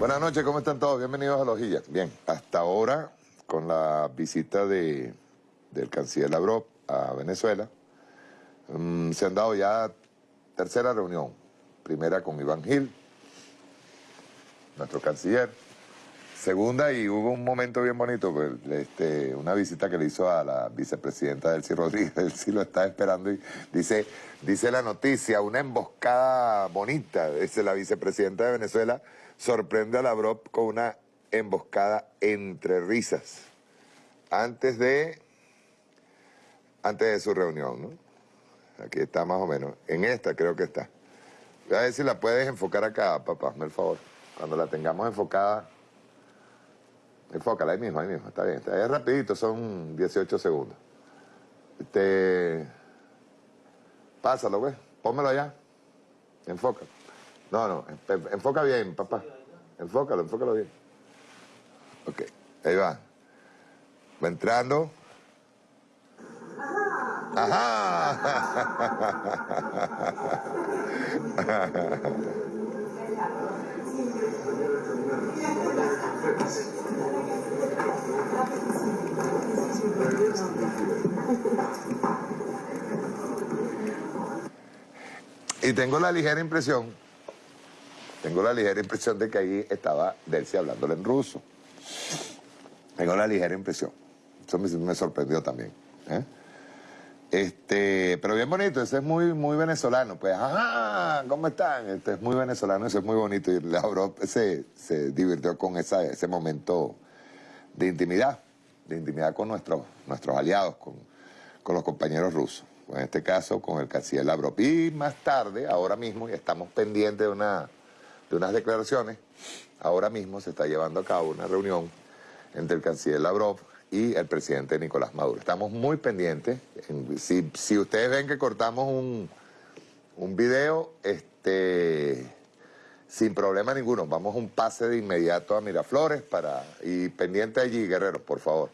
Buenas noches, ¿cómo están todos? Bienvenidos a Lojilla. Bien, hasta ahora, con la visita de, del canciller Lavrov a Venezuela, mm, se han dado ya tercera reunión. Primera con Iván Gil, nuestro canciller. Segunda, y hubo un momento bien bonito, pues, este, una visita que le hizo a la vicepresidenta Delcy Rodríguez, sí lo está esperando y dice, dice la noticia, una emboscada bonita, dice la vicepresidenta de Venezuela, sorprende a la Lavrov con una emboscada entre risas, antes de, antes de su reunión, ¿no? Aquí está más o menos, en esta creo que está. Voy a ver si la puedes enfocar acá, papá, hazme el favor, cuando la tengamos enfocada... Enfócala ahí mismo, ahí mismo, está bien. Está, es rapidito, son 18 segundos. Este... Pásalo, güey. Pónmelo allá. Enfoca. No, no, enfoca bien, papá. Enfócalo, enfócalo bien. Ok, ahí va. Va entrando. Ajá. Y tengo la ligera impresión, tengo la ligera impresión de que ahí estaba Delcy hablándole en ruso. Tengo la ligera impresión. Eso me, sorprendió también. ¿eh? Este, pero bien bonito, ese es muy, muy venezolano. Pues, ajá, ¿cómo están? Este es muy venezolano, ese es muy bonito. Y Lavrov se, se divirtió con ese momento de intimidad, de intimidad con nuestros, nuestros aliados, con, con los compañeros rusos. En este caso, con el canciller Lavrov. Y más tarde, ahora mismo, y estamos pendientes de, una, de unas declaraciones, ahora mismo se está llevando a cabo una reunión entre el canciller Lavrov y el presidente Nicolás Maduro. Estamos muy pendientes. Si, ustedes ven que cortamos un, video, este, sin problema ninguno, vamos un pase de inmediato a Miraflores para, y pendiente allí, Guerrero, por favor,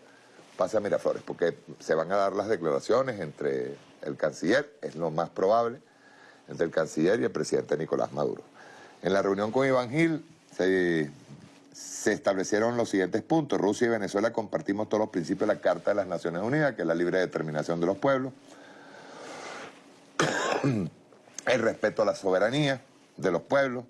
pase a Miraflores, porque se van a dar las declaraciones entre el canciller, es lo más probable, entre el canciller y el presidente Nicolás Maduro. En la reunión con Iván Gil se establecieron los siguientes puntos. Rusia y Venezuela compartimos todos los principios de la Carta de las Naciones Unidas, que es la libre determinación de los pueblos, el respeto a la soberanía de los pueblos.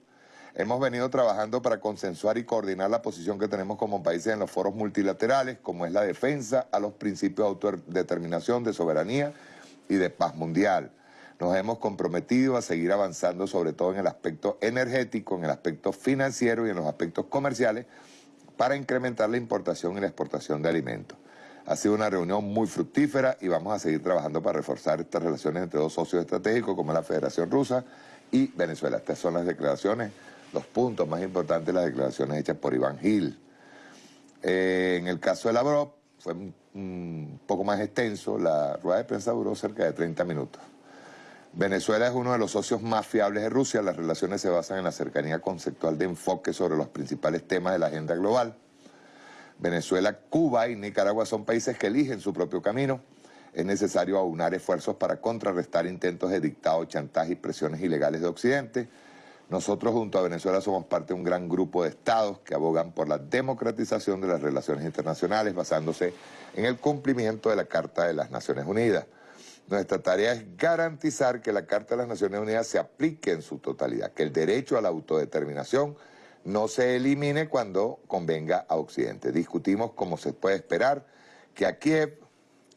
Hemos venido trabajando para consensuar y coordinar la posición que tenemos como países en los foros multilaterales, como es la defensa a los principios de autodeterminación, de soberanía y de paz mundial nos hemos comprometido a seguir avanzando sobre todo en el aspecto energético, en el aspecto financiero y en los aspectos comerciales para incrementar la importación y la exportación de alimentos. Ha sido una reunión muy fructífera y vamos a seguir trabajando para reforzar estas relaciones entre dos socios estratégicos como la Federación Rusa y Venezuela. Estas son las declaraciones, los puntos más importantes las declaraciones hechas por Iván Gil. Eh, en el caso de Lavrov fue un poco más extenso, la rueda de prensa duró cerca de 30 minutos. Venezuela es uno de los socios más fiables de Rusia. Las relaciones se basan en la cercanía conceptual de enfoque sobre los principales temas de la agenda global. Venezuela, Cuba y Nicaragua son países que eligen su propio camino. Es necesario aunar esfuerzos para contrarrestar intentos de dictado, chantaje y presiones ilegales de Occidente. Nosotros junto a Venezuela somos parte de un gran grupo de estados que abogan por la democratización de las relaciones internacionales basándose en el cumplimiento de la Carta de las Naciones Unidas. Nuestra tarea es garantizar que la Carta de las Naciones Unidas se aplique en su totalidad, que el derecho a la autodeterminación no se elimine cuando convenga a Occidente. Discutimos, como se puede esperar, que a Kiev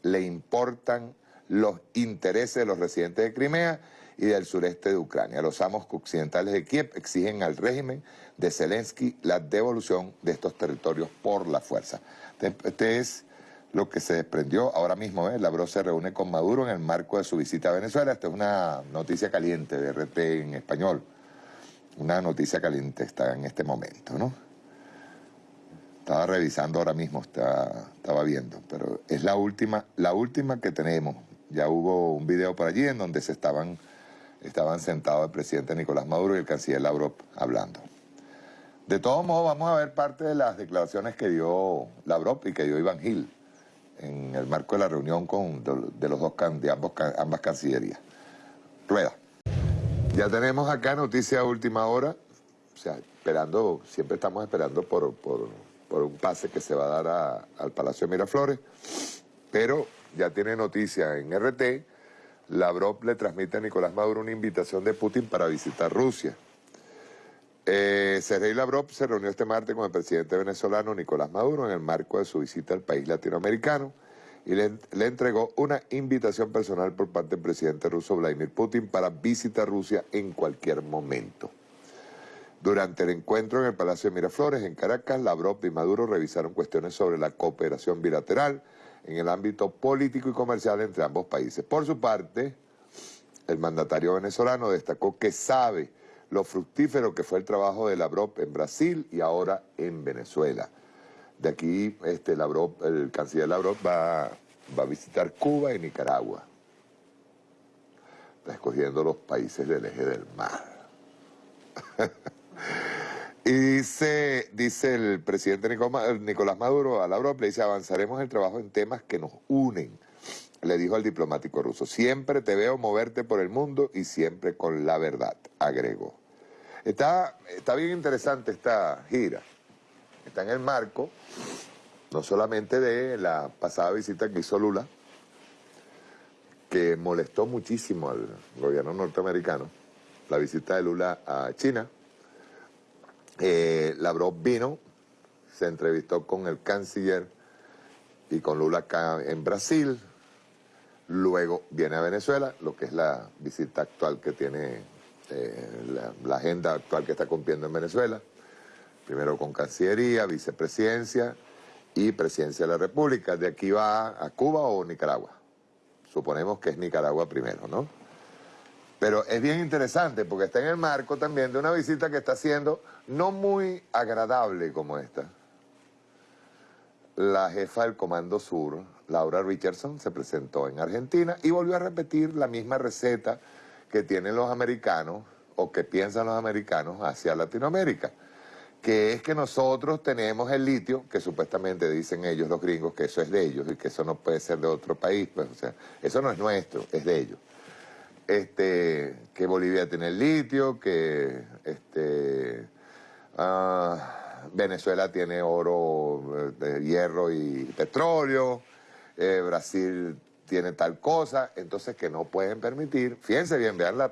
le importan los intereses de los residentes de Crimea y del sureste de Ucrania. Los amos occidentales de Kiev exigen al régimen de Zelensky la devolución de estos territorios por la fuerza. Este es lo que se desprendió ahora mismo. ¿eh? Lavrov se reúne con Maduro en el marco de su visita a Venezuela. Esta es una noticia caliente de RT en español. Una noticia caliente está en este momento, ¿no? Estaba revisando ahora mismo, estaba viendo, pero es la última, la última que tenemos. Ya hubo un video por allí en donde se estaban, estaban sentados el presidente Nicolás Maduro y el canciller Lavrov hablando. De todos modos, vamos a ver parte de las declaraciones que dio Lavrov y que dio Iván Gil en el marco de la reunión con, de, los dos, de ambos, ambas cancillerías. Rueda. Ya tenemos acá noticia última hora. sea, esperando, siempre estamos esperando por, un pase que se va a dar al Palacio de Miraflores, pero ya tiene noticia en RT, Lavrov le transmite a Nicolás Maduro una invitación de Putin para visitar Rusia. Eh, Sergei Lavrov se reunió este martes con el presidente venezolano Nicolás Maduro en el marco de su visita al país latinoamericano y le, entregó una invitación personal por parte del presidente ruso Vladimir Putin para visitar Rusia en cualquier momento. Durante el encuentro en el Palacio de Miraflores, en Caracas, Lavrov y Maduro revisaron cuestiones sobre la cooperación bilateral en el ámbito político y comercial entre ambos países. Por su parte, el mandatario venezolano destacó que sabe lo fructífero que fue el trabajo de Lavrov en Brasil y ahora en Venezuela. De aquí, este, el canciller Lavrov va, va a visitar Cuba y Nicaragua, está escogiendo los países del eje del mar. y dice, dice el presidente Nicolás Maduro a Lavrov, le dice, avanzaremos el trabajo en temas que nos unen, le dijo al diplomático ruso. Siempre te veo moverte por el mundo y siempre con la verdad, agregó. Está, está bien interesante esta gira. Está en el marco no solamente de la pasada visita que hizo Lula, que molestó muchísimo al gobierno norteamericano, la visita de Lula a China. Eh, vino, se entrevistó con el canciller y con Lula acá en Brasil, luego viene a Venezuela, lo que es la visita actual que tiene eh, la, agenda actual que está cumpliendo en Venezuela, primero con Cancillería, Vicepresidencia y Presidencia de la República. De aquí va a Cuba o Nicaragua. Suponemos que es Nicaragua primero, ¿no? Pero es bien interesante porque está en el marco también de una visita que está siendo no muy agradable como esta. La jefa del Comando Sur, Laura Richardson, se presentó en Argentina y volvió a repetir la misma receta que tienen los americanos o que piensan los americanos hacia Latinoamérica, que es que nosotros tenemos el litio, que supuestamente dicen ellos los gringos que eso es de ellos y que eso no puede ser de otro país, pues o sea, eso no es nuestro, es de ellos. Este, que Bolivia tiene el litio, que este, ah, Venezuela tiene oro, eh, hierro y petróleo, eh, Brasil tiene tal cosa, entonces que no pueden permitir, fíjense bien, vean la,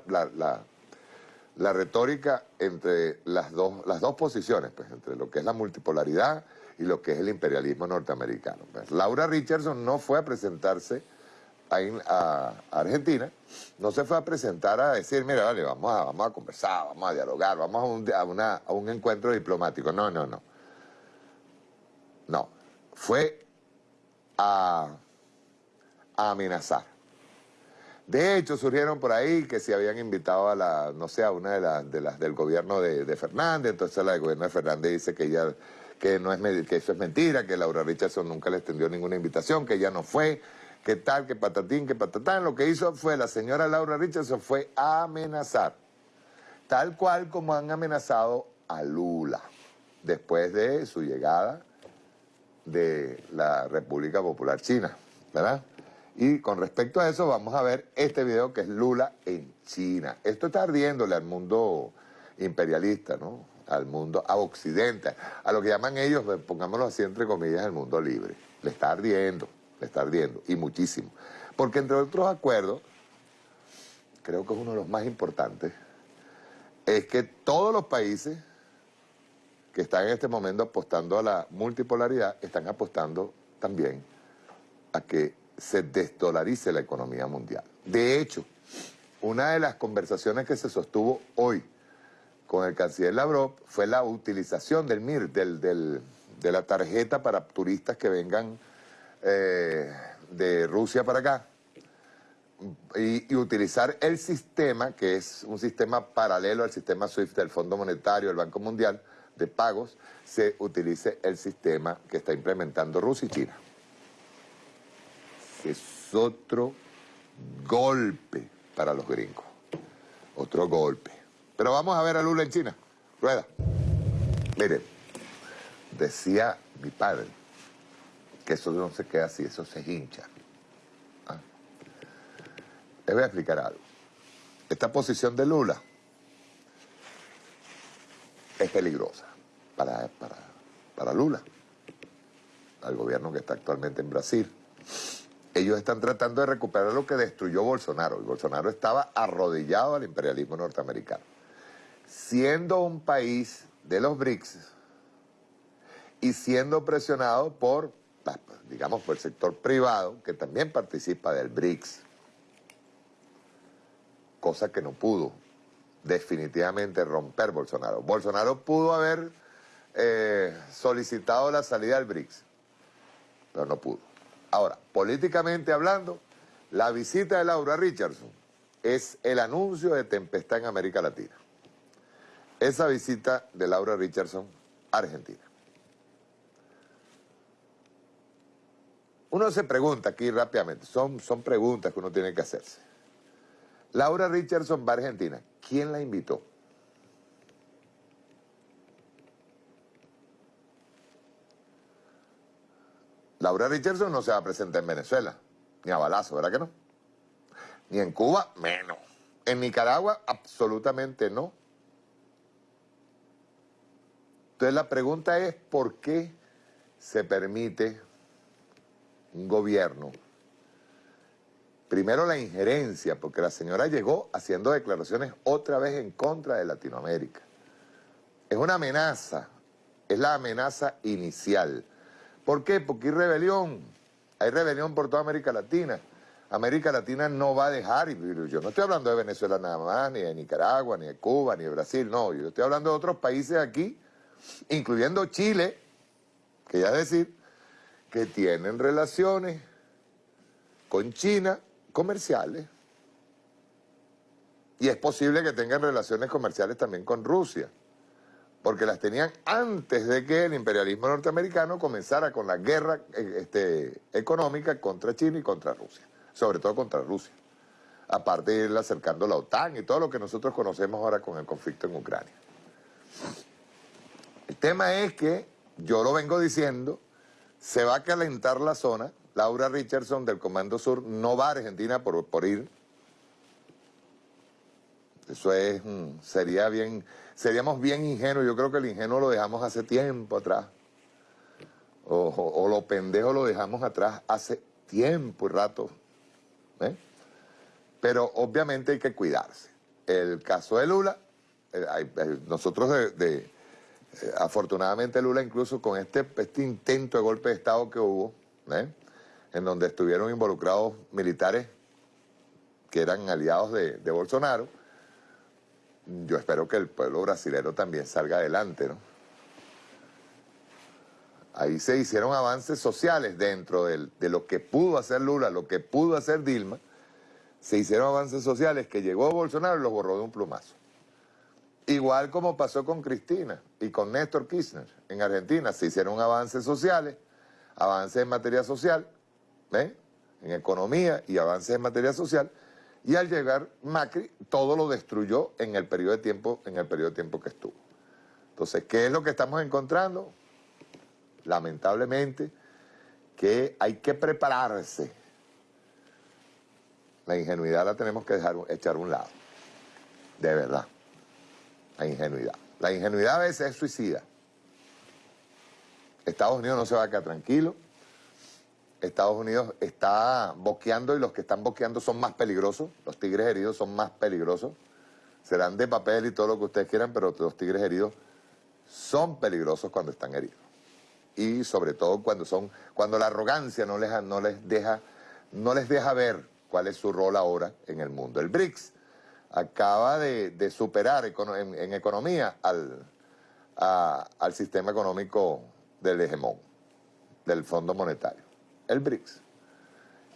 la, retórica entre las dos, las dos posiciones, pues, entre lo que es la multipolaridad y lo que es el imperialismo norteamericano. Pues. Laura Richardson no fue a presentarse a, Argentina, no se fue a presentar a decir, mira, vale, vamos a, vamos a conversar, vamos a dialogar, vamos a un, a, una, a un encuentro diplomático. No, no, no. No. Fue a amenazar. De hecho, surgieron por ahí que se habían invitado a la, no sé, a una de, las de las del gobierno de, Fernández, entonces la del gobierno de Fernández dice que ella, que no es que eso es mentira, que Laura Richardson nunca le extendió ninguna invitación, que ella no fue, que tal, que patatín, que patatán. Lo que hizo fue, la señora Laura Richardson fue amenazar, tal cual como han amenazado a Lula, después de su llegada de la República Popular China, ¿verdad? Y con respecto a eso vamos a ver este video que es Lula en China. Esto está ardiéndole al mundo imperialista, ¿no? Al mundo, a Occidente, a lo que llaman ellos, pongámoslo así entre comillas, el mundo libre. Le está ardiendo, le está ardiendo, y muchísimo. Porque entre otros acuerdos, creo que es uno de los más importantes, es que todos los países que están en este momento apostando a la multipolaridad, están apostando también a que se desdolarice la economía mundial. De hecho, una de las conversaciones que se sostuvo hoy con el canciller Lavrov fue la utilización del MIR, del, de la tarjeta para turistas que vengan eh, de Rusia para acá, y, y, utilizar el sistema, que es un sistema paralelo al sistema SWIFT del Fondo Monetario, del Banco Mundial, de pagos, se utilice el sistema que está implementando Rusia y China es otro golpe para los gringos. Otro golpe. Pero vamos a ver a Lula en China. Rueda. Miren, decía mi padre que eso no se queda así, eso se hincha. ¿Ah? Les voy a explicar algo. Esta posición de Lula es peligrosa para, para Lula, al gobierno que está actualmente en Brasil. Ellos están tratando de recuperar lo que destruyó Bolsonaro. Y Bolsonaro estaba arrodillado al imperialismo norteamericano. Siendo un país de los BRICS y siendo presionado por, digamos, por el sector privado, que también participa del BRICS, cosa que no pudo definitivamente romper Bolsonaro. Bolsonaro pudo haber eh, solicitado la salida del BRICS, pero no pudo. Ahora, políticamente hablando, la visita de Laura Richardson es el anuncio de tempestad en América Latina. Esa visita de Laura Richardson a Argentina. Uno se pregunta aquí rápidamente, son, son preguntas que uno tiene que hacerse. Laura Richardson va a Argentina. ¿Quién la invitó? Laura Richardson no se va a presentar en Venezuela, ni a balazo, ¿verdad que no? Ni en Cuba, menos. En Nicaragua, absolutamente no. Entonces la pregunta es, ¿por qué se permite un gobierno? Primero la injerencia, porque la señora llegó haciendo declaraciones otra vez en contra de Latinoamérica. Es una amenaza, es la amenaza inicial. ¿Por qué? Porque hay rebelión. Hay rebelión por toda América Latina. América Latina no va a dejar, y yo no estoy hablando de Venezuela nada más, ni de Nicaragua, ni de Cuba, ni de Brasil, no, yo estoy hablando de otros países aquí, incluyendo Chile, que ya decir, que tienen relaciones con China comerciales, y es posible que tengan relaciones comerciales también con Rusia porque las tenían antes de que el imperialismo norteamericano comenzara con la guerra eh, este, económica contra China y contra Rusia, sobre todo contra Rusia, aparte de ir acercando la OTAN y todo lo que nosotros conocemos ahora con el conflicto en Ucrania. El tema es que, yo lo vengo diciendo, se va a calentar la zona, Laura Richardson del Comando Sur no va a Argentina por, por ir, eso es, mm, sería bien, seríamos bien ingenuos. Yo creo que el ingenuo lo dejamos hace tiempo atrás. O, lo pendejo lo dejamos atrás hace tiempo y rato. ¿eh? Pero obviamente hay que cuidarse. El caso de Lula, eh, eh, nosotros de, afortunadamente Lula incluso con este, este intento de golpe de Estado que hubo, en donde estuvieron involucrados militares que eran aliados de Bolsonaro, yo espero que el pueblo brasilero también salga adelante, ¿no? Ahí se hicieron avances sociales dentro de lo que pudo hacer Lula, lo que pudo hacer Dilma, se hicieron avances sociales que llegó Bolsonaro y los borró de un plumazo. Igual como pasó con Cristina y con Néstor Kirchner en Argentina, se hicieron avances sociales, avances en materia social, ¿ven? en economía y avances en materia social, y al llegar Macri, todo lo destruyó en el periodo de tiempo, en el periodo de tiempo que estuvo. Entonces, ¿qué es lo que estamos encontrando? Lamentablemente, que hay que prepararse. La ingenuidad la tenemos que dejar, echar a un lado. De verdad. La ingenuidad. La ingenuidad a veces es suicida. Estados Unidos no se va a quedar tranquilo. Estados Unidos está boqueando y los que están boqueando son más peligrosos. Los tigres heridos son más peligrosos. Serán de papel y todo lo que ustedes quieran, pero los tigres heridos son peligrosos cuando están heridos. Y sobre todo cuando son, cuando la arrogancia no les, no les, deja, no les deja ver cuál es su rol ahora en el mundo. El BRICS acaba de, superar en, economía al, al sistema económico del hegemón, del Fondo Monetario el BRICS.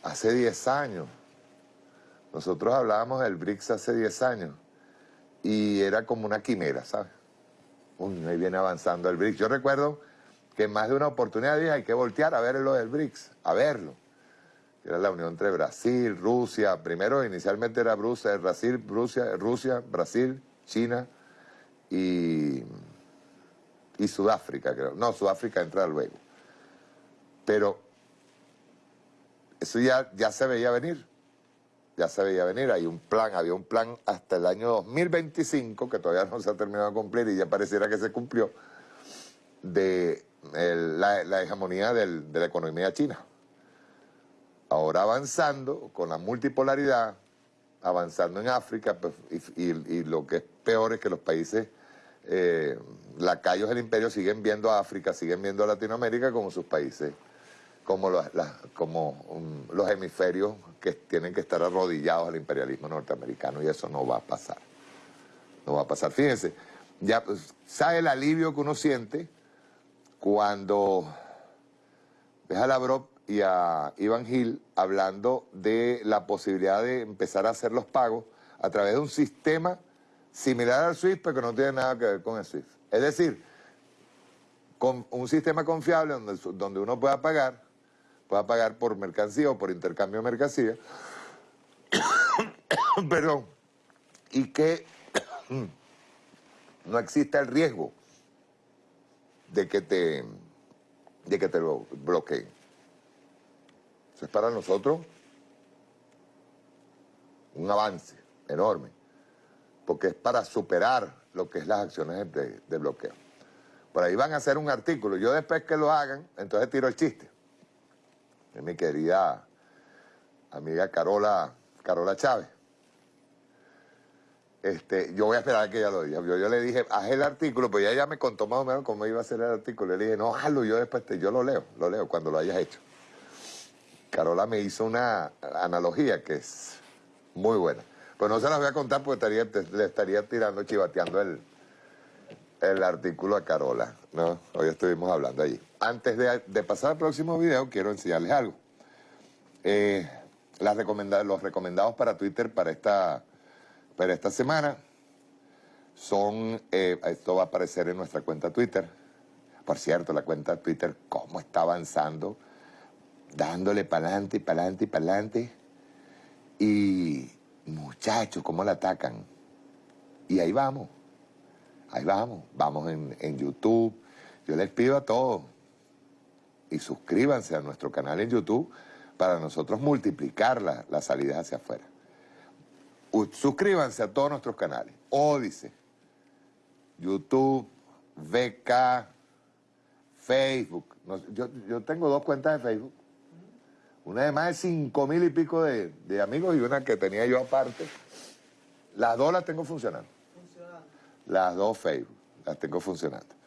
Hace 10 años. Nosotros hablábamos del BRICS hace 10 años y era como una quimera, ¿sabes? Uy, ahí viene avanzando el BRICS. Yo recuerdo que en más de una oportunidad dije, hay que voltear a ver lo del BRICS, a verlo. Era la unión entre Brasil, Rusia, primero inicialmente era Brasil, Rusia, Rusia, Brasil, China y, y Sudáfrica, creo. No, Sudáfrica entra luego. Pero eso ya, ya se veía venir. ya se veía venir, hay un plan, había un plan hasta el año 2025, que todavía no se ha terminado de cumplir y ya pareciera que se cumplió, de la, hegemonía de la economía china. Ahora avanzando con la multipolaridad, avanzando en África, pues, y, lo que es peor es que los países eh, lacayos del imperio siguen viendo a África, siguen viendo a Latinoamérica como sus países, como, los, como um, los hemisferios que tienen que estar arrodillados al imperialismo norteamericano y eso no va a pasar. No va a pasar. Fíjense, ya pues, sabe el alivio que uno siente cuando ves a Lavrov y a Ivan Gil hablando de la posibilidad de empezar a hacer los pagos a través de un sistema similar al SWIFT, pero que no tiene nada que ver con el SWIFT. Es decir, con un sistema confiable donde, donde uno pueda pagar, pueda pagar por mercancía o por intercambio de mercancía, perdón, y que no exista el riesgo de que te, de que te lo bloqueen. Eso es para nosotros un avance enorme, porque es para superar lo que es las acciones de, bloqueo. Por ahí van a hacer un artículo. Yo después que lo hagan, entonces tiro el chiste. Es mi querida amiga Carola, Carola Chávez. Este, yo voy a esperar a que ella lo diga. Yo, le dije, haz el artículo, pues ella ya me contó más o menos cómo iba a ser el artículo. Le dije, no, hazlo, yo después te, yo lo leo, lo leo cuando lo hayas hecho. Carola me hizo una analogía que es muy buena. Pues no se las voy a contar porque estaría, le estaría tirando, chivateando el, el artículo a Carola, ¿no? Hoy estuvimos hablando allí. Antes de, pasar al próximo video, quiero enseñarles algo. Eh, las los recomendados para Twitter para esta pero esta semana son, eh, esto va a aparecer en nuestra cuenta Twitter. Por cierto, la cuenta Twitter, cómo está avanzando, dándole para adelante y para adelante y para adelante. Y muchachos, cómo la atacan. Y ahí vamos, ahí vamos, vamos en, YouTube. Yo les pido a todos, y suscríbanse a nuestro canal en YouTube para nosotros multiplicar las salidas hacia afuera suscríbanse a todos nuestros canales. Ódice, YouTube, VK, Facebook. yo, tengo dos cuentas de Facebook. Una de más de cinco mil y pico de, amigos y una que tenía yo aparte. Las dos las tengo funcionando. Funcionando. Las dos Facebook las tengo funcionando.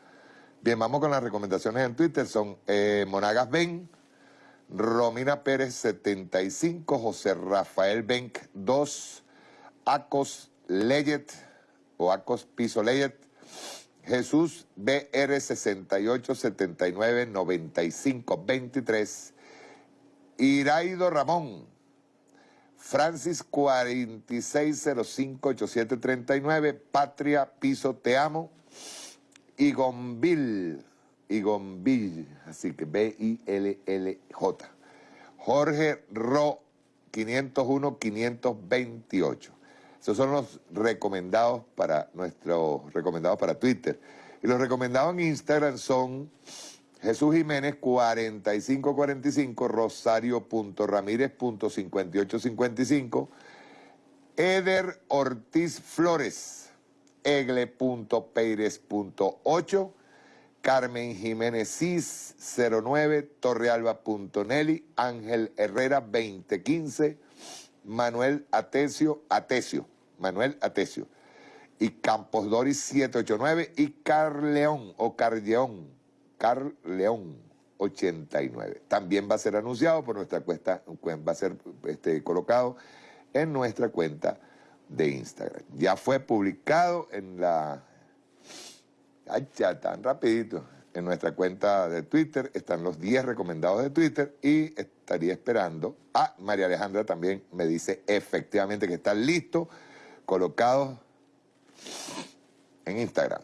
Bien, vamos con las recomendaciones en Twitter. Son eh, Monagas Ben, Romina Pérez 75, José Rafael Benk 2, Acos Leyet o Acos Piso Leyet, Jesús BR 6879 9523, Iraido Ramón, Francis 4605 8739, Patria Piso Te Amo, Igonville, Igonville, así que B-I-L-L-J, Jorge Ro 501 528. Esos son los recomendados para nuestros recomendados para Twitter. Y los recomendados en Instagram son Jesús Jiménez 4545, Rosario.ramírez.5855, Eder Ortiz Flores, Egle.peires.8, Carmen Jiménez Cis 09, Torrealba.nelly, Ángel Herrera 2015, Manuel Atesio Atesio. Manuel Atesio, y Campos Doris 789 y Carleón o Carleón, Carleón 89. También va a ser anunciado por nuestra cuenta, va a ser este, colocado en nuestra cuenta de Instagram. Ya fue publicado en la... Ay, ya tan rapidito. En nuestra cuenta de Twitter están los 10 recomendados de Twitter y estaría esperando. Ah, María Alejandra también me dice efectivamente que está listo colocados en Instagram.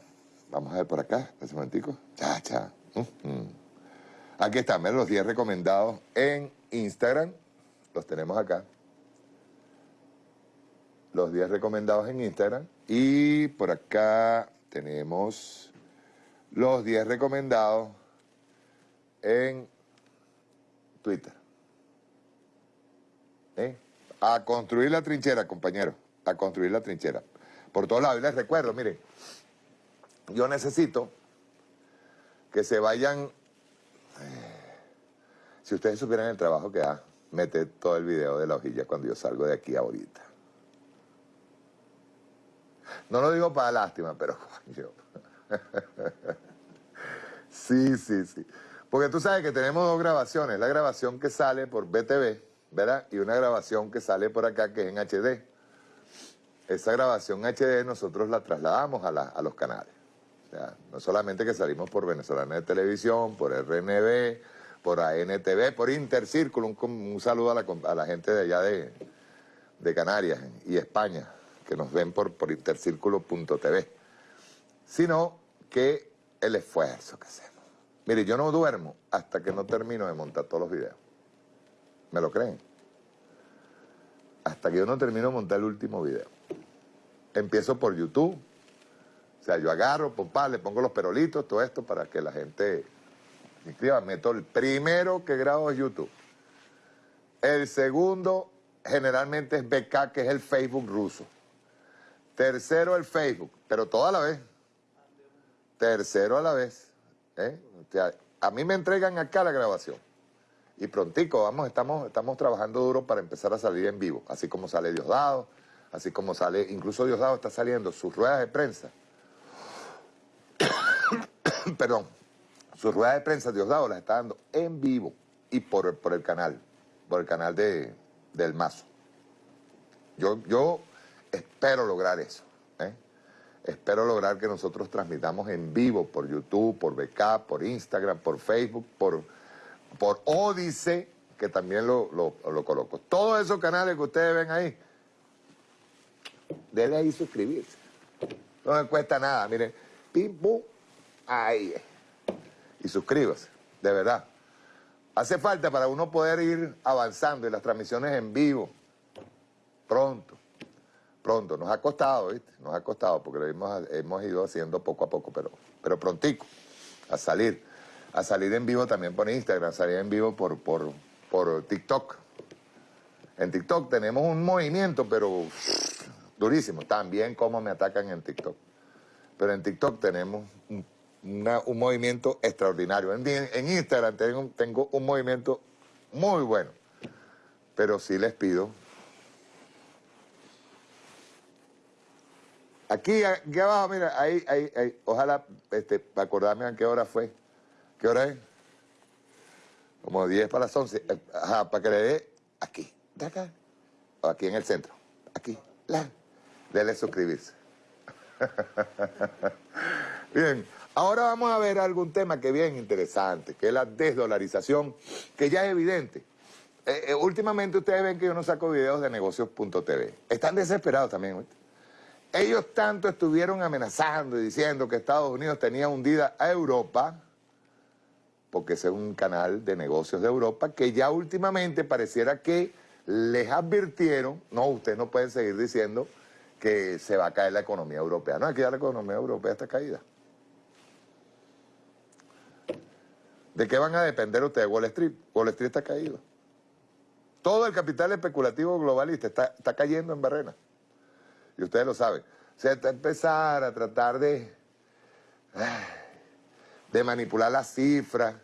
Vamos a ver por acá, ese momentico. Cha, cha. Aquí están, los 10 recomendados en Instagram. Los tenemos acá. Los 10 recomendados en Instagram. Y por acá tenemos los 10 recomendados en Twitter. ¿Eh? A construir la trinchera, compañero. A construir la trinchera. Por todos lados. Y les recuerdo, miren, yo necesito que se vayan... eh, Si ustedes supieran el trabajo que da, mete todo el video de la hojilla cuando yo salgo de aquí ahorita. No lo digo para lástima, pero coño. Sí, sí, sí. Porque tú sabes que tenemos dos grabaciones. La grabación que sale por BTV, ¿verdad? Y una grabación que sale por acá que es en HD. Esa grabación HD nosotros la trasladamos a, a los canales. O sea, no solamente que salimos por Venezolana de Televisión, por RNB, por ANTV, por Intercírculo. Un, un saludo a la, a la gente de allá de, de Canarias y España, que nos ven por, por intercírculo.tv. Sino que el esfuerzo que hacemos. Mire, yo no duermo hasta que no termino de montar todos los videos. ¿Me lo creen? Hasta que yo no termino de montar el último video. Empiezo por YouTube. O sea, yo agarro, papá, le pongo los perolitos, todo esto para que la gente me inscriba. Meto el primero que grabo es YouTube. El segundo generalmente es BK, que es el Facebook ruso. Tercero el Facebook, pero todo a la vez. Tercero a la vez. ¿eh? A mí me entregan acá la grabación. Y prontico, vamos, estamos, estamos trabajando duro para empezar a salir en vivo. Así como sale Diosdado, así como sale, incluso Diosdado está saliendo sus ruedas de prensa. Perdón, sus ruedas de prensa Diosdado las está dando en vivo y por, por el canal, por el canal de, del Mazo. Yo, yo espero lograr eso. ¿eh? Espero lograr que nosotros transmitamos en vivo por YouTube, por BK, por Instagram, por Facebook, por, por Odise, que también lo, lo- lo coloco. Todos esos canales que ustedes ven ahí, denle ahí suscribirse. No me cuesta nada, miren, pim, pum, ahí. Y suscríbase, de verdad. Hace falta para uno poder ir avanzando y las transmisiones en vivo, pronto pronto. Nos ha costado, ¿viste? Nos ha costado porque lo hemos, hemos ido haciendo poco a poco, pero, pero prontico, a salir. A salir en vivo también por Instagram, salir en vivo por, por, por TikTok. En TikTok tenemos un movimiento, pero durísimo. También como me atacan en TikTok. Pero en TikTok tenemos un, una- un movimiento extraordinario. En, en Instagram tengo, tengo un movimiento muy bueno. Pero sí les pido Aquí, aquí abajo, mira, ahí, ahí, ahí. Ojalá, este, para acordarme a qué hora fue. ¿Qué hora es? Como 10 para las 11. Eh, Ajá, para que le dé aquí, de acá, aquí en el centro. Aquí, la. Dele suscribirse. Bien, ahora vamos a ver algún tema que es bien interesante, que es la desdolarización, que ya es evidente. Eh, eh, últimamente ustedes ven que yo no saco videos de negocios.tv. Están desesperados también, ¿oíste? Ellos tanto estuvieron amenazando y diciendo que Estados Unidos tenía hundida a Europa, porque ese es un canal de negocios de Europa, que ya últimamente pareciera que les advirtieron, no, ustedes no pueden seguir diciendo que se va a caer la economía europea. No, aquí ya la economía europea está caída. ¿De qué van a depender ustedes? Wall Street. Wall Street está caído. Todo el capital especulativo globalista está, está cayendo en barrena. Y ustedes lo saben. O sea, empezar a tratar de, de manipular las cifras.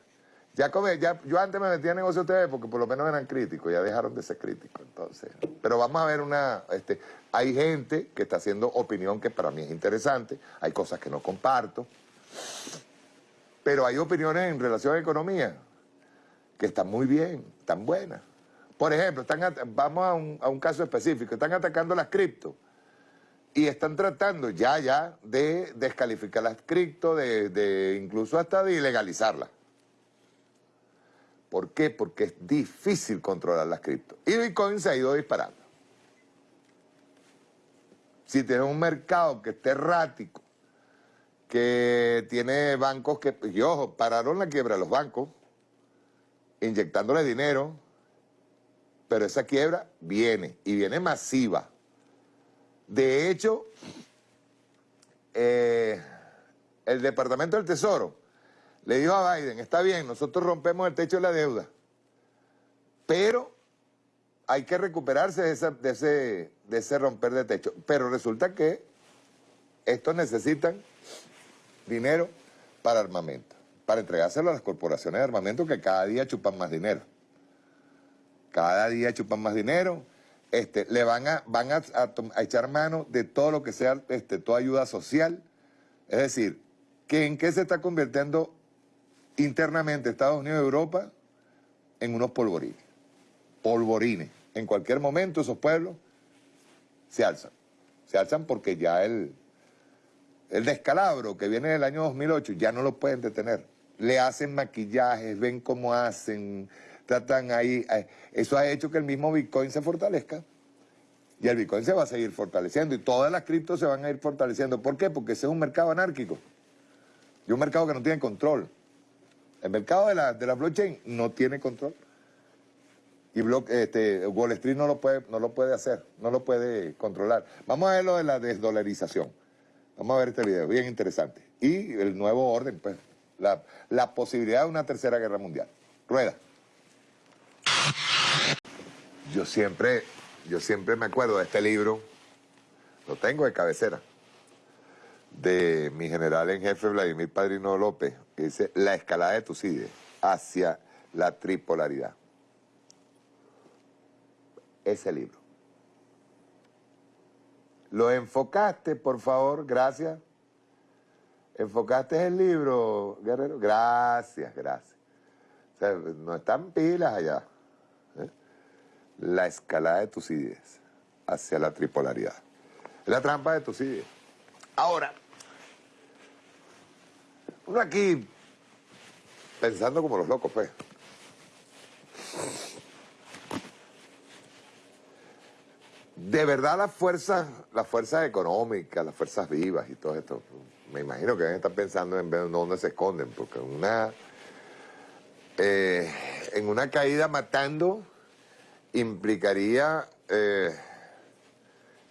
Ya, come- ya, yo antes me metía en negocio TV porque por lo menos eran críticos, ya dejaron de ser críticos. Entonces, pero vamos a ver una, este, hay gente que está haciendo opinión que para mí es interesante, hay cosas que no comparto, pero hay opiniones en relación a economía que están muy bien, están buenas. Por ejemplo, están vamos a un, a un caso específico, están atacando las cripto y están tratando ya, ya de descalificar las cripto, de, incluso hasta de ilegalizarlas. ¿Por qué? Porque es difícil controlar las cripto. Y Bitcoin se ha ido disparando. Si tienes un mercado que esté errático, que tiene bancos que, y ojo, pararon la quiebra de los bancos, inyectándole dinero, pero esa quiebra viene, y viene masiva. De hecho, eh, el Departamento del Tesoro le dijo a Biden, está bien, nosotros rompemos el techo de la deuda, pero hay que recuperarse de, de ese romper de techo. Pero resulta que estos necesitan dinero para armamento, para entregárselo a las corporaciones de armamento que cada día chupan más dinero. Cada día chupan más dinero, este, le van a, van a, echar mano de todo lo que sea, este, toda ayuda social. Es decir, que ¿en qué se está convirtiendo internamente Estados Unidos y Europa? En unos polvorines. Polvorines. En cualquier momento esos pueblos se alzan. Se alzan porque ya el, el descalabro que viene del año 2008 ya no lo pueden detener. Le hacen maquillajes, ven cómo hacen, tratan ahí. Eh, eso ha hecho que el mismo Bitcoin se fortalezca. Y el Bitcoin se va a seguir fortaleciendo y todas las criptos se van a ir fortaleciendo. ¿Por qué? Porque ese es un mercado anárquico. Y un mercado que no tiene control. El mercado de la, de la blockchain no tiene control. Y este, Wall Street no lo, puede, no lo puede hacer, no lo puede controlar. Vamos a ver lo de la desdolarización. Vamos a ver este video, bien interesante. Y el nuevo orden, pues, la, la posibilidad de una tercera guerra mundial. Rueda. Yo siempre, yo siempre me acuerdo de este libro, lo tengo de cabecera, de mi general en jefe Vladimir Padrino López, que dice La escalada de Tucídides hacia la tripolaridad. Ese libro. Lo enfocaste, por favor, gracias. ¿Enfocaste el libro, Guerrero? Gracias, gracias. O sea, no están pilas allá la escalada de Tucídides hacia la tripolaridad. la trampa de Tucídides. Ahora, uno aquí pensando como los locos, pues. De verdad las fuerzas, las fuerzas económicas, las fuerzas vivas y todo esto, me imagino que deben estar pensando en ver dónde se esconden, porque una, eh, en una caída matando implicaría eh,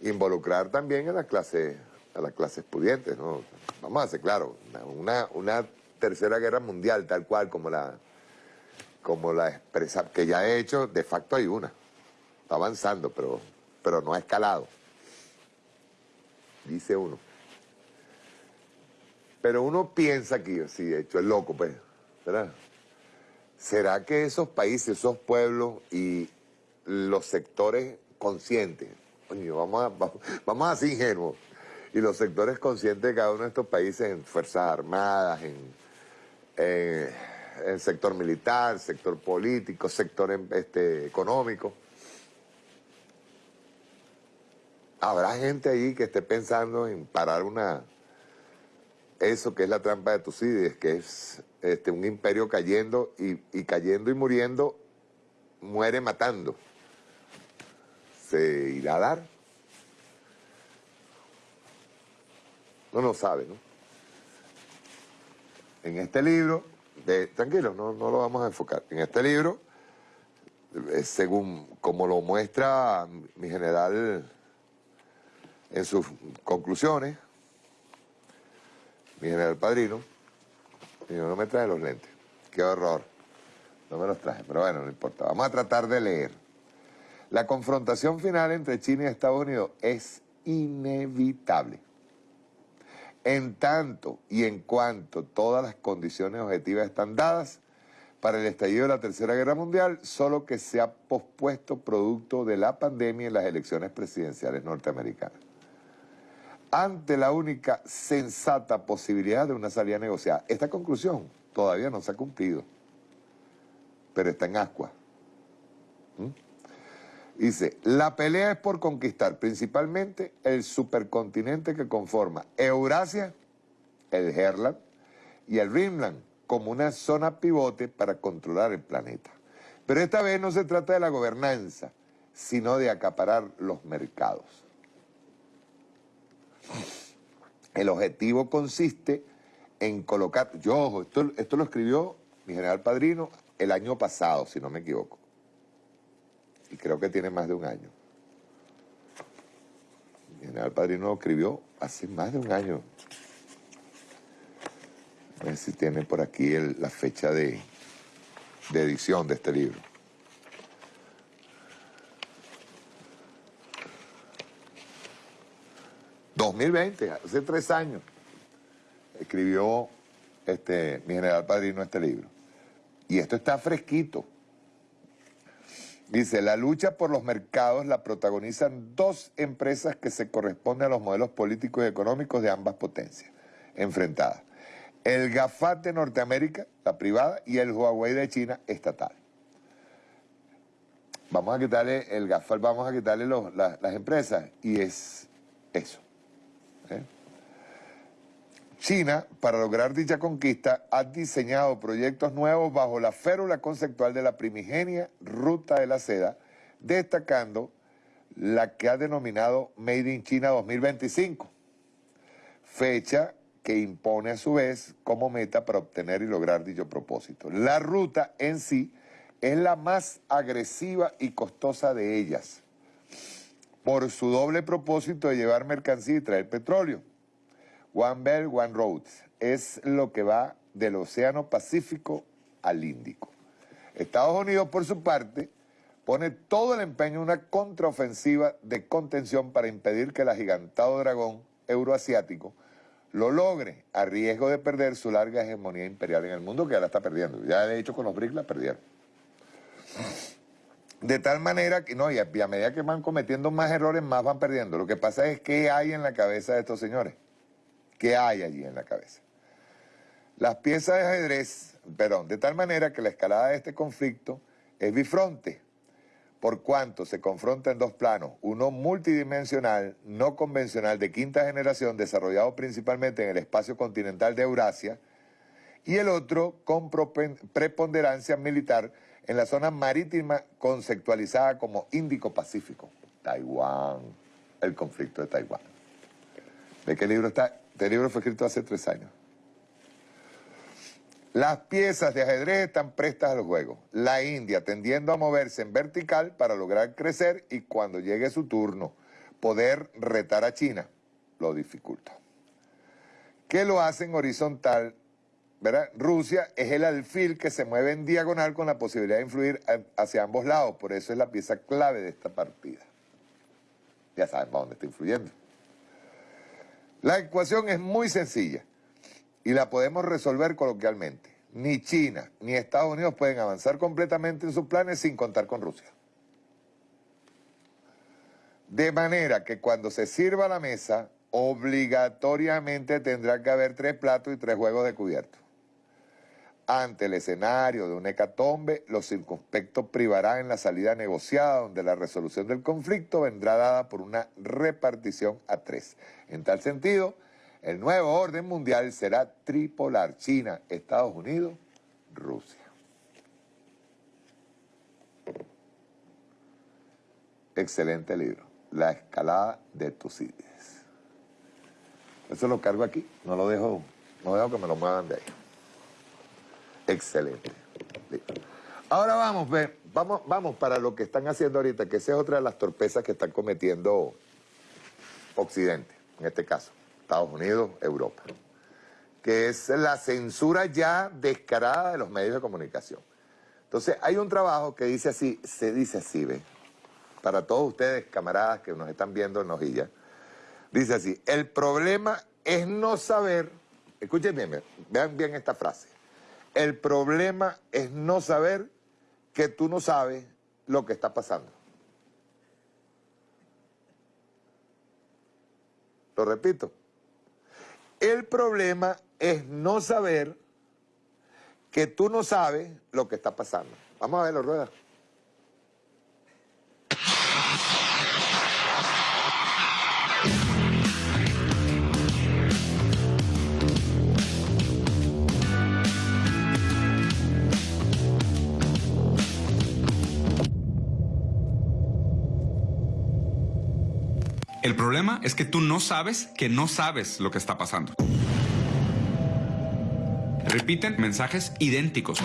involucrar también a la clase, a las clases pudientes, ¿no? Vamos a ser claro, una, una tercera guerra mundial tal cual como la, como la expresa, que ya he hecho, de facto hay una. Está avanzando, pero, pero no ha escalado. Dice uno. Pero uno piensa que, sí, de hecho, es loco, pues, ¿verdad? ¿Será que esos países, esos pueblos y, los sectores conscientes, vamos a, vamos a ser ingenuos, y los sectores conscientes de cada uno de estos países en Fuerzas Armadas, en, el sector militar, sector político, sector em, este, económico. Habrá gente ahí que esté pensando en parar una eso que es la trampa de Tucídides, que es este, un imperio cayendo y cayendo y muriendo, muere matando se irá a dar. No lo sabe, ¿no? En este libro, tranquilo, no, no lo vamos a enfocar. En este libro, eh, según como lo muestra mi general en sus conclusiones, mi general padrino, no me trae los lentes. Qué horror. No me los traje, pero bueno, no importa. Vamos a tratar de leer. La confrontación final entre China y Estados Unidos es inevitable. En tanto y en cuanto todas las condiciones objetivas están dadas para el estallido de la Tercera Guerra Mundial, solo que se ha pospuesto producto de la pandemia en las elecciones presidenciales norteamericanas. Ante la única sensata posibilidad de una salida negociada. Esta conclusión todavía no se ha cumplido, pero está en ascuas. ¿Mm? Dice, la pelea es por conquistar principalmente el supercontinente que conforma Eurasia, el Herland y el Rimland como una zona pivote para controlar el planeta. Pero esta vez no se trata de la gobernanza, sino de acaparar los mercados. El objetivo consiste en colocar, yo, esto, esto lo escribió mi general padrino el año pasado, si no me equivoco y creo que tiene más de un año. El general Padrino lo escribió hace más de un año. A ver si tiene por aquí la fecha de, de edición de este libro. ...2020, hace tres años... ...escribió este, mi general padrino este libro. Y esto está fresquito. Dice, la lucha por los mercados la protagonizan dos empresas que se corresponden a los modelos políticos y económicos de ambas potencias enfrentadas. El GAFAT de Norteamérica, la privada, y el Huawei de China, estatal. Vamos a quitarle el GAFAT, vamos a quitarle las empresas, y es eso. ¿eh? China, para lograr dicha conquista, ha diseñado proyectos nuevos bajo la férula conceptual de la primigenia Ruta de la Seda, destacando la que ha denominado Made in China 2025, fecha que impone a su vez como meta para obtener y lograr dicho propósito. La ruta en sí es la más agresiva y costosa de ellas, por su doble propósito de llevar mercancía y traer petróleo. One Belt, One Road es lo que va del Océano Pacífico al Índico. Estados Unidos, por su parte, pone todo el empeño en una contraofensiva de contención para impedir que el agigantado dragón euroasiático lo logre a riesgo de perder su larga hegemonía imperial en el mundo, que ahora está perdiendo. Ya de hecho con los BRICS la perdieron. De tal manera que, no, y a medida que van cometiendo más errores, más van perdiendo. Lo que pasa es que hay en la cabeza de estos señores. ¿Qué hay allí en la cabeza? Las piezas de ajedrez, perdón, de tal manera que la escalada de este conflicto es bifronte, por cuanto se confronta en dos planos, uno multidimensional, no convencional, de quinta generación, desarrollado principalmente en el espacio continental de Eurasia, y el otro con preponderancia militar en la zona marítima conceptualizada como Índico-Pacífico, Taiwán, el conflicto de Taiwán. ¿De qué libro está? Este libro fue escrito hace tres años. Las piezas de ajedrez están prestas al juego. La India tendiendo a moverse en vertical para lograr crecer y cuando llegue su turno poder retar a China, lo dificulta. ¿Qué lo hace en horizontal? ¿verdad? Rusia es el alfil que se mueve en diagonal con la posibilidad de influir hacia ambos lados. Por eso es la pieza clave de esta partida. Ya para dónde está influyendo. La ecuación es muy sencilla y la podemos resolver coloquialmente. Ni China ni Estados Unidos pueden avanzar completamente en sus planes sin contar con Rusia. De manera que cuando se sirva la mesa, obligatoriamente tendrá que haber tres platos y tres juegos de cubierto. Ante el escenario de un hecatombe, los circunspectos privarán en la salida negociada, donde la resolución del conflicto vendrá dada por una repartición a tres. En tal sentido, el nuevo orden mundial será tripolar, China, Estados Unidos, Rusia. Excelente libro, La escalada de Tucídides. Eso lo cargo aquí, no lo dejo, no dejo que me lo muevan de ahí. Excelente. Ahora vamos, ve, vamos, vamos para lo que están haciendo ahorita, que esa es otra de las torpezas que están cometiendo Occidente, en este caso, Estados Unidos, Europa, que es la censura ya descarada de los medios de comunicación. Entonces, hay un trabajo que dice así, se dice así, ve, para todos ustedes, camaradas que nos están viendo en Nojilla, dice así, el problema es no saber, escuchen bien, vean bien esta frase, el problema es no saber que tú no sabes lo que está pasando. Lo repito. El problema es no saber que tú no sabes lo que está pasando. Vamos a verlo, Rueda. El problema es que tú no sabes que no sabes lo que está pasando. Repiten mensajes idénticos.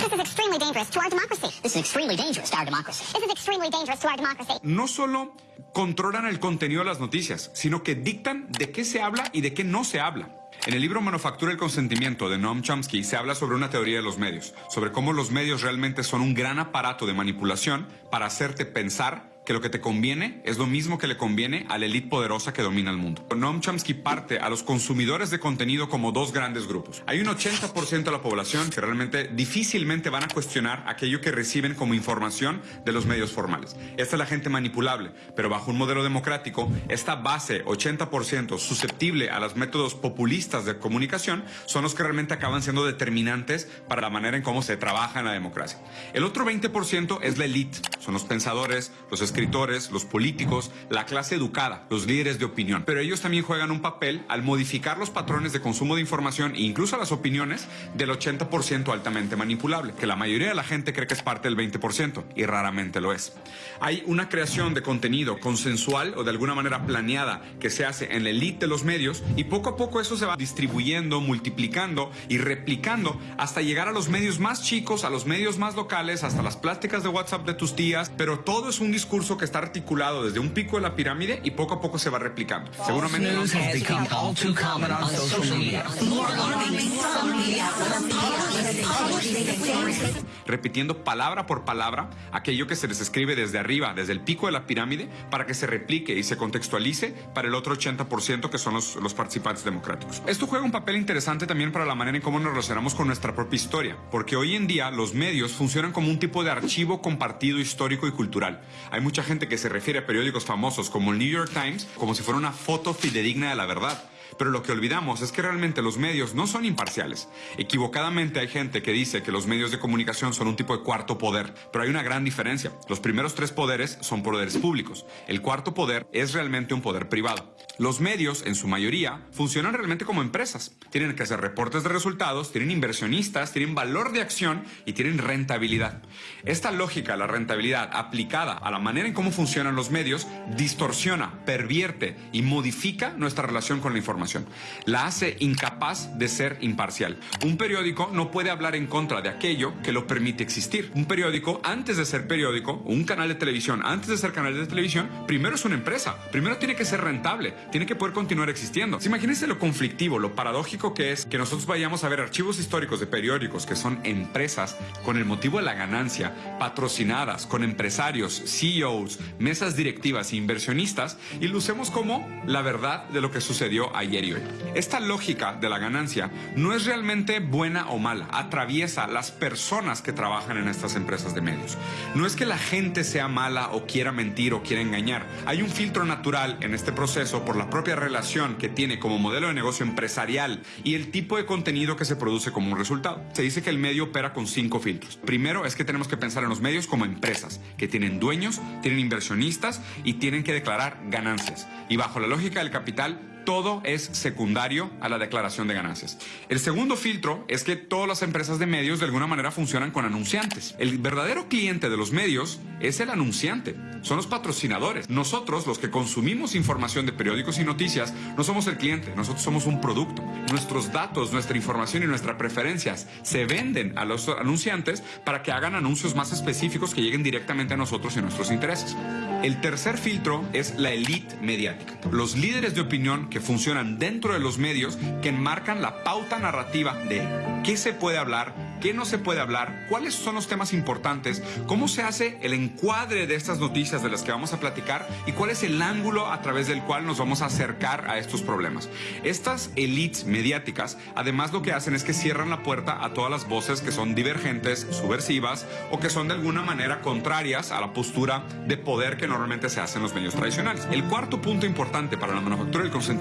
No solo controlan el contenido de las noticias, sino que dictan de qué se habla y de qué no se habla. En el libro Manufactura el Consentimiento de Noam Chomsky se habla sobre una teoría de los medios, sobre cómo los medios realmente son un gran aparato de manipulación para hacerte pensar que lo que te conviene es lo mismo que le conviene a la élite poderosa que domina el mundo. Noam Chomsky parte a los consumidores de contenido como dos grandes grupos. Hay un 80% de la población que realmente difícilmente van a cuestionar aquello que reciben como información de los medios formales. Esta es la gente manipulable, pero bajo un modelo democrático, esta base 80% susceptible a los métodos populistas de comunicación son los que realmente acaban siendo determinantes para la manera en cómo se trabaja en la democracia. El otro 20% es la élite, son los pensadores, los escritores, los políticos, la clase educada, los líderes de opinión. Pero ellos también juegan un papel al modificar los patrones de consumo de información e incluso las opiniones del 80% altamente manipulable, que la mayoría de la gente cree que es parte del 20% y raramente lo es. Hay una creación de contenido consensual o de alguna manera planeada que se hace en la élite de los medios y poco a poco eso se va distribuyendo, multiplicando y replicando hasta llegar a los medios más chicos, a los medios más locales, hasta las plásticas de WhatsApp de tus tías, pero todo es un discurso que está articulado desde un pico de la pirámide y poco a poco se va replicando. Seguramente no repitiendo palabra por palabra aquello que se les escribe desde arriba, desde el pico de la pirámide, para que se replique y se contextualice para el otro 80% que son los, los participantes democráticos. Esto juega un papel interesante también para la manera en cómo nos relacionamos con nuestra propia historia, porque hoy en día los medios funcionan como un tipo de archivo compartido histórico y cultural. Hay mucha gente que se refiere a periódicos famosos como el New York Times como si fuera una foto fidedigna de la verdad. Pero lo que olvidamos es que realmente los medios no son imparciales. Equivocadamente hay gente que dice que los medios de comunicación son un tipo de cuarto poder, pero hay una gran diferencia. Los primeros tres poderes son poderes públicos. El cuarto poder es realmente un poder privado. Los medios, en su mayoría, funcionan realmente como empresas. Tienen que hacer reportes de resultados, tienen inversionistas, tienen valor de acción y tienen rentabilidad. Esta lógica, la rentabilidad, aplicada a la manera en cómo funcionan los medios, distorsiona, pervierte y modifica nuestra relación con la información la hace incapaz de ser imparcial. Un periódico no puede hablar en contra de aquello que lo permite existir. Un periódico, antes de ser periódico, un canal de televisión, antes de ser canal de televisión, primero es una empresa. Primero tiene que ser rentable, tiene que poder continuar existiendo. Imagínense lo conflictivo, lo paradójico que es que nosotros vayamos a ver archivos históricos de periódicos que son empresas con el motivo de la ganancia, patrocinadas con empresarios, CEOs, mesas directivas e inversionistas y lucemos como la verdad de lo que sucedió ayer esta lógica de la ganancia no es realmente buena o mala, atraviesa las personas que trabajan en estas empresas de medios. No es que la gente sea mala o quiera mentir o quiera engañar. Hay un filtro natural en este proceso por la propia relación que tiene como modelo de negocio empresarial y el tipo de contenido que se produce como un resultado. Se dice que el medio opera con cinco filtros. Primero es que tenemos que pensar en los medios como empresas, que tienen dueños, tienen inversionistas y tienen que declarar ganancias. Y bajo la lógica del capital, todo es secundario a la declaración de ganancias. El segundo filtro es que todas las empresas de medios de alguna manera funcionan con anunciantes. El verdadero cliente de los medios es el anunciante, son los patrocinadores. Nosotros, los que consumimos información de periódicos y noticias, no somos el cliente, nosotros somos un producto. Nuestros datos, nuestra información y nuestras preferencias se venden a los anunciantes para que hagan anuncios más específicos que lleguen directamente a nosotros y nuestros intereses. El tercer filtro es la elite mediática. Los líderes de opinión que funcionan dentro de los medios que enmarcan la pauta narrativa de qué se puede hablar, qué no se puede hablar, cuáles son los temas importantes, cómo se hace el encuadre de estas noticias de las que vamos a platicar y cuál es el ángulo a través del cual nos vamos a acercar a estos problemas. Estas elites mediáticas además lo que hacen es que cierran la puerta a todas las voces que son divergentes, subversivas o que son de alguna manera contrarias a la postura de poder que normalmente se hace en los medios tradicionales. El cuarto punto importante para la manufactura del consentimiento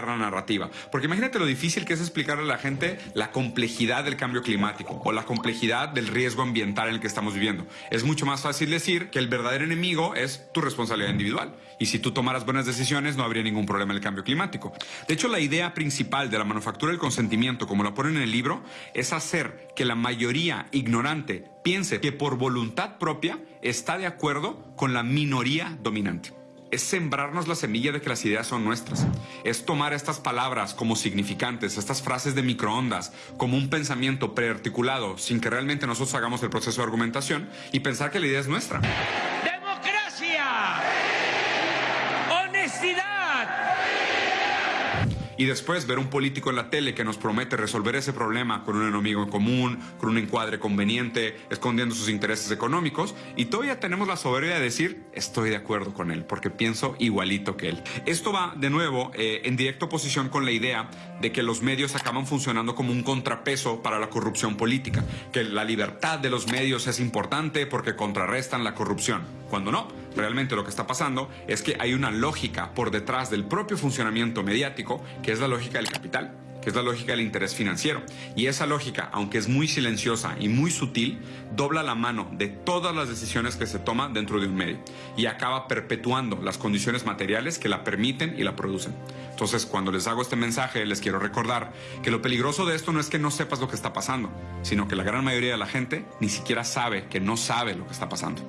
la narrativa. Porque imagínate lo difícil que es explicarle a la gente la complejidad del cambio climático o la complejidad del riesgo ambiental en el que estamos viviendo. Es mucho más fácil decir que el verdadero enemigo es tu responsabilidad individual. Y si tú tomaras buenas decisiones, no habría ningún problema en el cambio climático. De hecho, la idea principal de la manufactura del consentimiento, como la ponen en el libro, es hacer que la mayoría ignorante piense que por voluntad propia está de acuerdo con la minoría dominante es sembrarnos la semilla de que las ideas son nuestras. Es tomar estas palabras como significantes, estas frases de microondas, como un pensamiento prearticulado, sin que realmente nosotros hagamos el proceso de argumentación y pensar que la idea es nuestra. ¡Democracia! ¡Honestidad! Y después ver un político en la tele que nos promete resolver ese problema con un enemigo en común, con un encuadre conveniente, escondiendo sus intereses económicos, y todavía tenemos la soberbia de decir, estoy de acuerdo con él, porque pienso igualito que él. Esto va, de nuevo, eh, en directa oposición con la idea de que los medios acaban funcionando como un contrapeso para la corrupción política, que la libertad de los medios es importante porque contrarrestan la corrupción, cuando no, realmente lo que está pasando es que hay una lógica por detrás del propio funcionamiento mediático que es la lógica del capital que es la lógica del interés financiero. Y esa lógica, aunque es muy silenciosa y muy sutil, dobla la mano de todas las decisiones que se toman dentro de un medio y acaba perpetuando las condiciones materiales que la permiten y la producen. Entonces, cuando les hago este mensaje, les quiero recordar que lo peligroso de esto no es que no sepas lo que está pasando, sino que la gran mayoría de la gente ni siquiera sabe que no sabe lo que está pasando.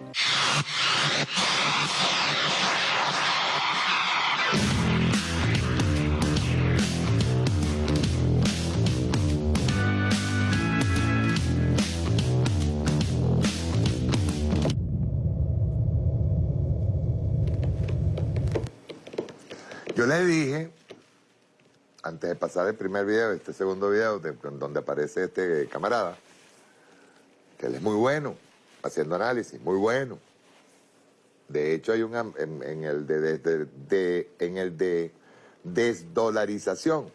Yo le dije, antes de pasar el primer video, este segundo video, donde aparece este camarada, que él es muy bueno, haciendo análisis, muy bueno. De hecho, hay un en, el de, en el de desdolarización.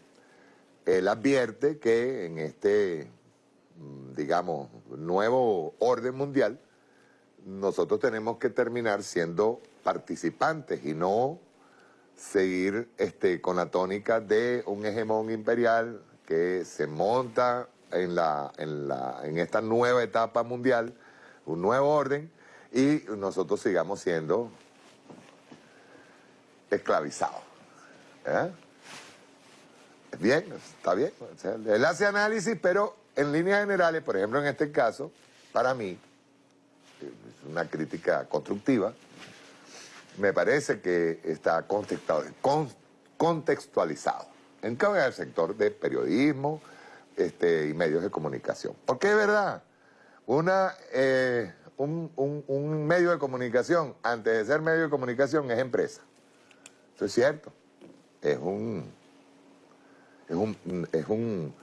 Él advierte que en este, mm, digamos, nuevo orden mundial, nosotros tenemos que terminar siendo participantes y no seguir este, con la tónica de un hegemón imperial que se monta en, la, en, la, en esta nueva etapa mundial, un nuevo orden, y nosotros sigamos siendo esclavizados. ¿eh? Bien, está bien. él hace análisis, pero en líneas generales, por ejemplo, en este caso, para mí, es una crítica constructiva, me parece que está contextualizado en cada sector de periodismo este, y medios de comunicación. Porque es verdad, una, eh, un, medio de comunicación, antes de ser medio de comunicación, es empresa. Eso es cierto. Es un, es un, es un,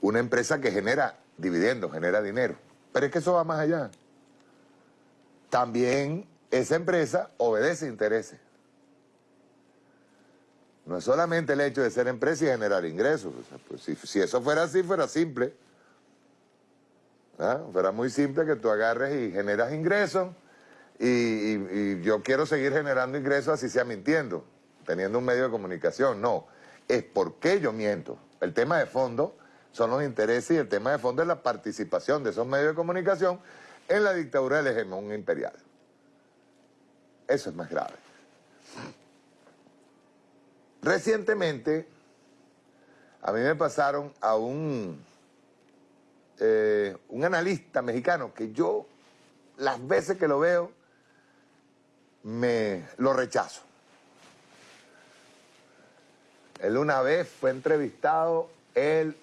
una empresa que genera dividendos, genera dinero. Pero es que eso va más allá. También esa empresa obedece intereses. No es solamente el hecho de ser empresa y generar ingresos. Pues si, eso fuera así, fuera simple. Fuera muy simple que tú agarres y generas ingresos y, yo quiero seguir generando ingresos así sea mintiendo, teniendo un medio de comunicación. No, es porque yo miento. El tema de fondo son los intereses y el tema de fondo es la participación de esos medios de comunicación en la dictadura del hegemón imperial. Eso es más grave. Recientemente, a mí me pasaron a un, eh, un analista mexicano que yo, las veces que lo veo, me lo rechazo. Él una vez fue entrevistado, él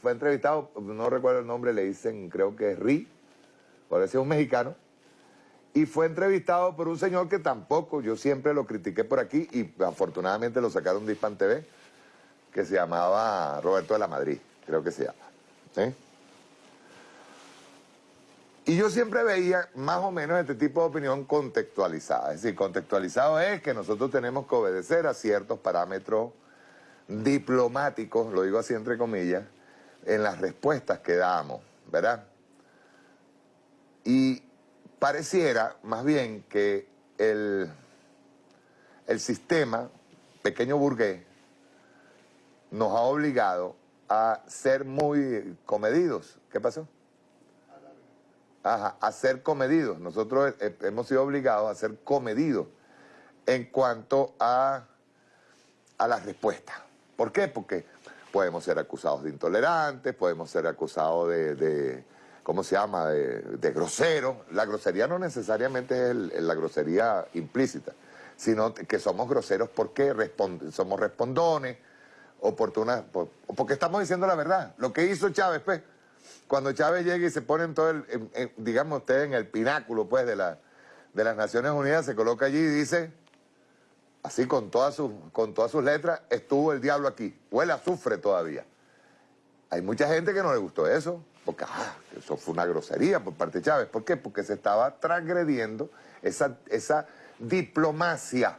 fue entrevistado, no recuerdo el nombre, le dicen, creo que es Ri, parece un mexicano, y fue entrevistado por un señor que tampoco, yo siempre lo critiqué por aquí y afortunadamente lo sacaron de Hispan TV, que se llamaba Roberto de la Madrid, creo que se llama. Y yo siempre veía más o menos este tipo de opinión contextualizada. Es decir, contextualizado es que nosotros tenemos que obedecer a ciertos parámetros diplomáticos, lo digo así entre comillas, en las respuestas que damos, ¿verdad? Y pareciera más bien que el, el sistema pequeño burgués nos ha obligado a ser muy comedidos. ¿Qué pasó? a ser comedidos. Nosotros hemos sido obligados a ser comedidos en cuanto a, a las respuestas. ¿Por qué? Porque podemos ser acusados de intolerantes, podemos ser acusados de, ¿cómo se llama?, de, groseros. La grosería no necesariamente es la grosería implícita, sino que somos groseros porque somos respondones, oportunas, porque estamos diciendo la verdad. Lo que hizo Chávez, pues, cuando Chávez llega y se pone en todo el, digamos usted, en el pináculo, pues, de, la, de las Naciones Unidas, se coloca allí y dice así con todas, sus, con todas sus letras, estuvo el diablo aquí. Huele a azufre todavía. Hay mucha gente que no le gustó eso, porque ah, eso fue una grosería por parte de Chávez. ¿Por qué? Porque se estaba transgrediendo esa, esa diplomacia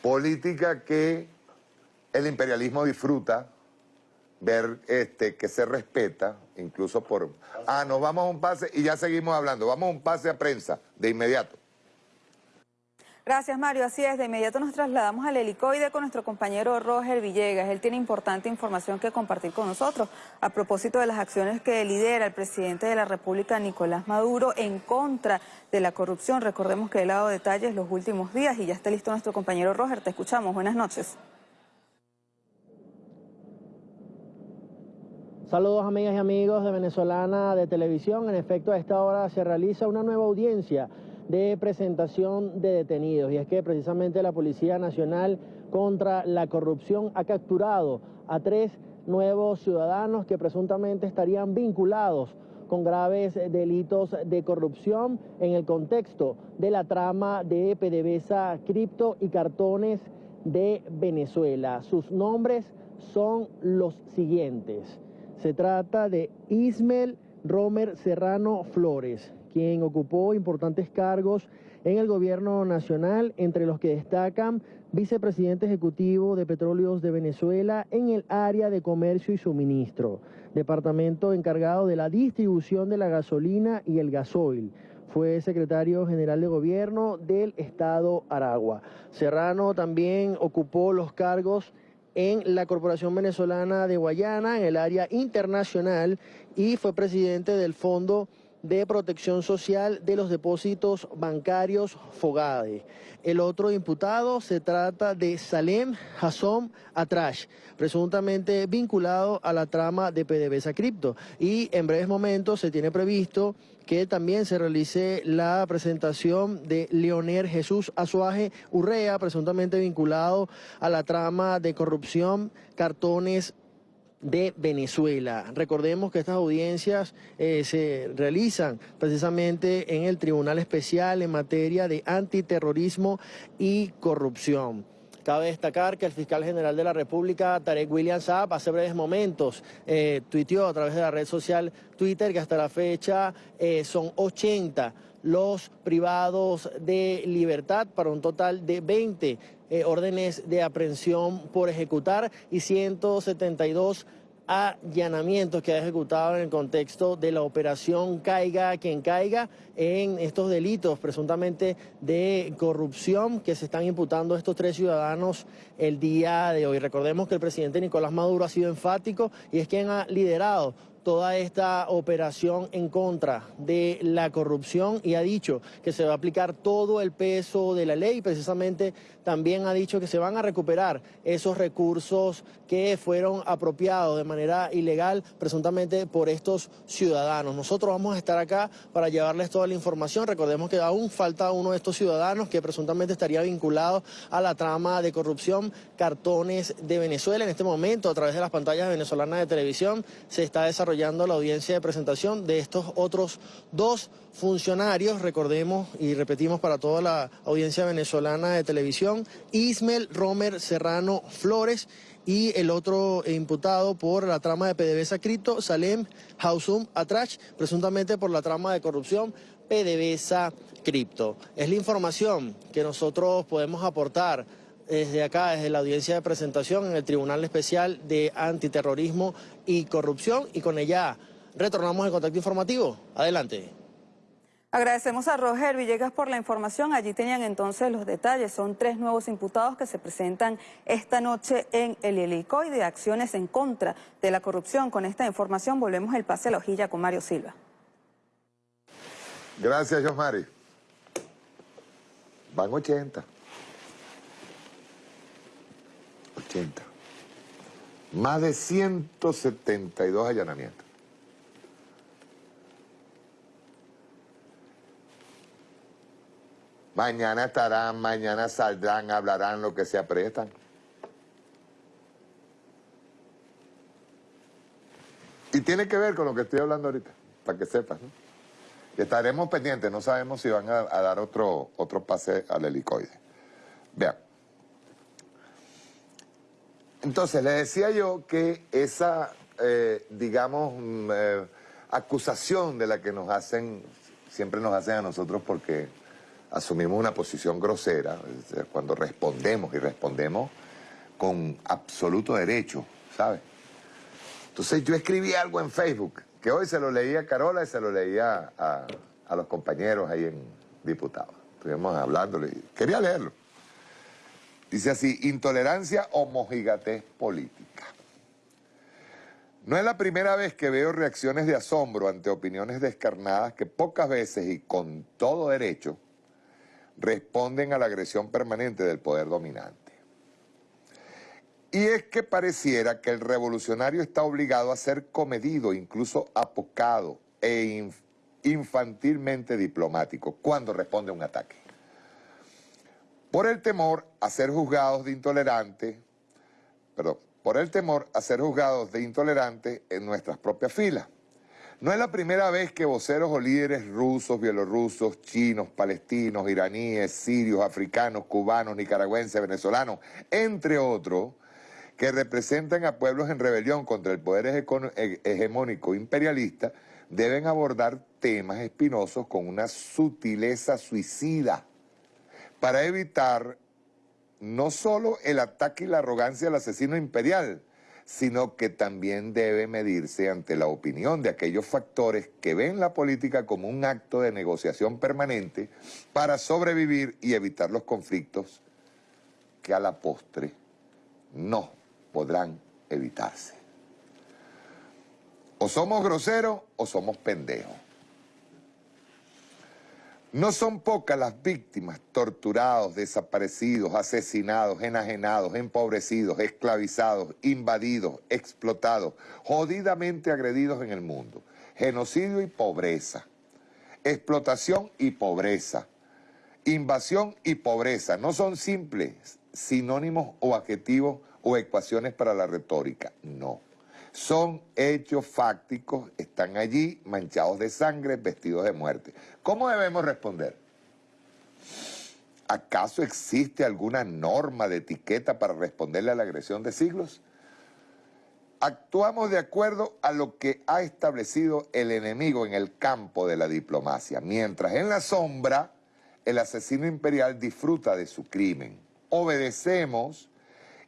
política que el imperialismo disfruta ver este, que se respeta, incluso por... Ah, nos vamos a un pase y ya seguimos hablando. Vamos a un pase a prensa de inmediato. Gracias, Mario. Así es, de inmediato nos trasladamos al helicoide con nuestro compañero Roger Villegas. Él tiene importante información que compartir con nosotros a propósito de las acciones que lidera el presidente de la República, Nicolás Maduro, en contra de la corrupción. Recordemos que ha dado detalles los últimos días y ya está listo nuestro compañero Roger. Te escuchamos. Buenas noches. Saludos amigas y amigos de Venezolana de Televisión. En efecto, a esta hora se realiza una nueva audiencia de presentación de detenidos. Y es que precisamente la Policía Nacional contra la Corrupción ha capturado a tres nuevos ciudadanos que presuntamente estarían vinculados con graves delitos de corrupción en el contexto de la trama de PDVSA Cripto y Cartones de Venezuela. Sus nombres son los siguientes. Se trata de Ismel Romer Serrano Flores, quien ocupó importantes cargos en el gobierno nacional, entre los que destacan vicepresidente ejecutivo de Petróleos de Venezuela en el área de comercio y suministro, departamento encargado de la distribución de la gasolina y el gasoil. Fue secretario general de gobierno del estado Aragua. Serrano también ocupó los cargos en la Corporación Venezolana de Guayana, en el área internacional, y fue presidente del Fondo de Protección Social de los Depósitos Bancarios Fogade. El otro imputado se trata de Salem Hassom Atrash, presuntamente vinculado a la trama de PDVSA Cripto. Y en breves momentos se tiene previsto que también se realice la presentación de Leonel Jesús Azuaje Urrea, presuntamente vinculado a la trama de corrupción, cartones de Venezuela. Recordemos que estas audiencias eh, se realizan precisamente en el Tribunal Especial en materia de antiterrorismo y corrupción. Cabe destacar que el fiscal general de la República, Tarek William Saab, hace breves momentos eh, tuiteó a través de la red social Twitter que hasta la fecha eh, son 80 los privados de libertad para un total de 20 eh, órdenes de aprehensión por ejecutar y 172 allanamientos que ha ejecutado en el contexto de la operación Caiga quien caiga en estos delitos presuntamente de corrupción que se están imputando a estos tres ciudadanos el día de hoy. Recordemos que el presidente Nicolás Maduro ha sido enfático y es quien ha liderado toda esta operación en contra de la corrupción y ha dicho que se va a aplicar todo el peso de la ley. Precisamente también ha dicho que se van a recuperar esos recursos que fueron apropiados de manera ilegal presuntamente por estos ciudadanos. Nosotros vamos a estar acá para llevarles toda la información. Recordemos que aún falta uno de estos ciudadanos que presuntamente estaría vinculado a la trama de corrupción Cartones de Venezuela. En este momento, a través de las pantallas venezolanas de televisión, se está desarrollando la audiencia de presentación de estos otros dos funcionarios, recordemos y repetimos para toda la audiencia venezolana de televisión, Ismel Romer Serrano Flores y el otro imputado por la trama de PDVSA Cripto, Salem Hausum Atrach, presuntamente por la trama de corrupción PDVSA Cripto. Es la información que nosotros podemos aportar desde acá, desde la audiencia de presentación en el Tribunal Especial de Antiterrorismo y Corrupción y con ella retornamos el contacto informativo. Adelante. Agradecemos a Roger Villegas por la información. Allí tenían entonces los detalles. Son tres nuevos imputados que se presentan esta noche en el helicoide de acciones en contra de la corrupción. Con esta información volvemos el pase a la hojilla con Mario Silva. Gracias, Josmari. Van 80. 80. Más de 172 allanamientos. Mañana estarán, mañana saldrán, hablarán lo que se apretan. Y tiene que ver con lo que estoy hablando ahorita, para que sepas. Y estaremos pendientes, no sabemos si van a, dar otro, otro pase al helicoide. Vean. Entonces, les decía yo que esa, eh, digamos, mm, eh, acusación de la que nos hacen, siempre nos hacen a nosotros porque asumimos una posición grosera, cuando respondemos y respondemos con absoluto derecho, ¿sabes? Entonces yo escribí algo en Facebook, que hoy se lo leía a Carola y se lo leía a, los compañeros ahí en Diputados. Estuvimos hablándole, quería leerlo. Dice así, intolerancia o mojigatez política. No es la primera vez que veo reacciones de asombro ante opiniones descarnadas que pocas veces y con todo derecho responden a la agresión permanente del poder dominante. Y es que pareciera que el revolucionario está obligado a ser comedido, incluso apocado e infantilmente diplomático cuando responde a un ataque. Por el temor a ser juzgados de intolerantes, perdón, por el temor a ser juzgados de intolerantes en nuestras propias filas. No es la primera vez que voceros o líderes rusos, bielorrusos, chinos, palestinos, iraníes, sirios, africanos, cubanos, nicaragüenses, venezolanos, entre otros, que representan a pueblos en rebelión contra el poder hegemónico imperialista, deben abordar temas espinosos con una sutileza suicida para evitar no solo el ataque y la arrogancia del asesino imperial, sino que también debe medirse ante la opinión de aquellos factores que ven la política como un acto de negociación permanente para sobrevivir y evitar los conflictos que a la postre no podrán evitarse. O somos groseros o somos pendejos. No son pocas las víctimas, torturados, desaparecidos, asesinados, enajenados, empobrecidos, esclavizados, invadidos, explotados, jodidamente agredidos en el mundo. Genocidio y pobreza, explotación y pobreza, invasión y pobreza. No son simples sinónimos o adjetivos o ecuaciones para la retórica, no. Son hechos fácticos, están allí manchados de sangre, vestidos de muerte. ¿Cómo debemos responder? ¿Acaso existe alguna norma de etiqueta para responderle a la agresión de siglos? Actuamos de acuerdo a lo que ha establecido el enemigo en el campo de la diplomacia, mientras en la sombra el asesino imperial disfruta de su crimen. Obedecemos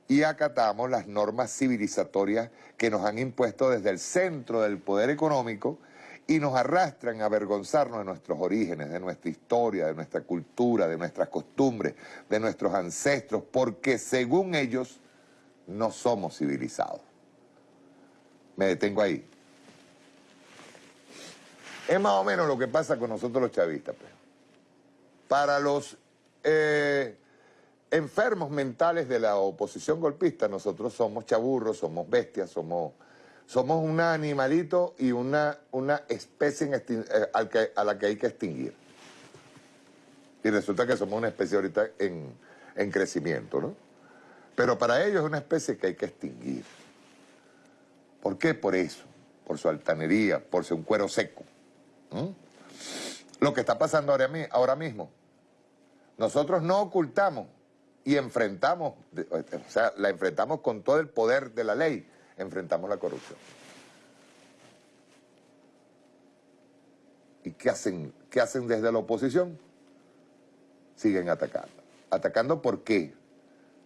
y acatamos las normas civilizatorias que nos han impuesto desde el centro del poder económico y nos arrastran a avergonzarnos de nuestros orígenes, de nuestra historia, de nuestra cultura, de nuestras costumbres, de nuestros ancestros, porque según ellos no somos civilizados. Me detengo ahí. Es más o menos lo que pasa con nosotros los chavistas. Pues. Para los eh, enfermos mentales de la oposición golpista, nosotros somos chaburros, somos bestias, somos, somos un animalito y una, una especie eh, a la que hay que extinguir. Y resulta que somos una especie ahorita en, en crecimiento, ¿no? Pero para ellos es una especie que hay que extinguir. ¿Por qué? Por eso, por su altanería, por un cuero seco. Lo que está pasando ahora, ahora mismo, nosotros no ocultamos y enfrentamos, o sea, la enfrentamos con todo el poder de la ley, enfrentamos la corrupción. ¿Y qué hacen, qué hacen desde la oposición? Siguen atacando. ¿Atacando por qué?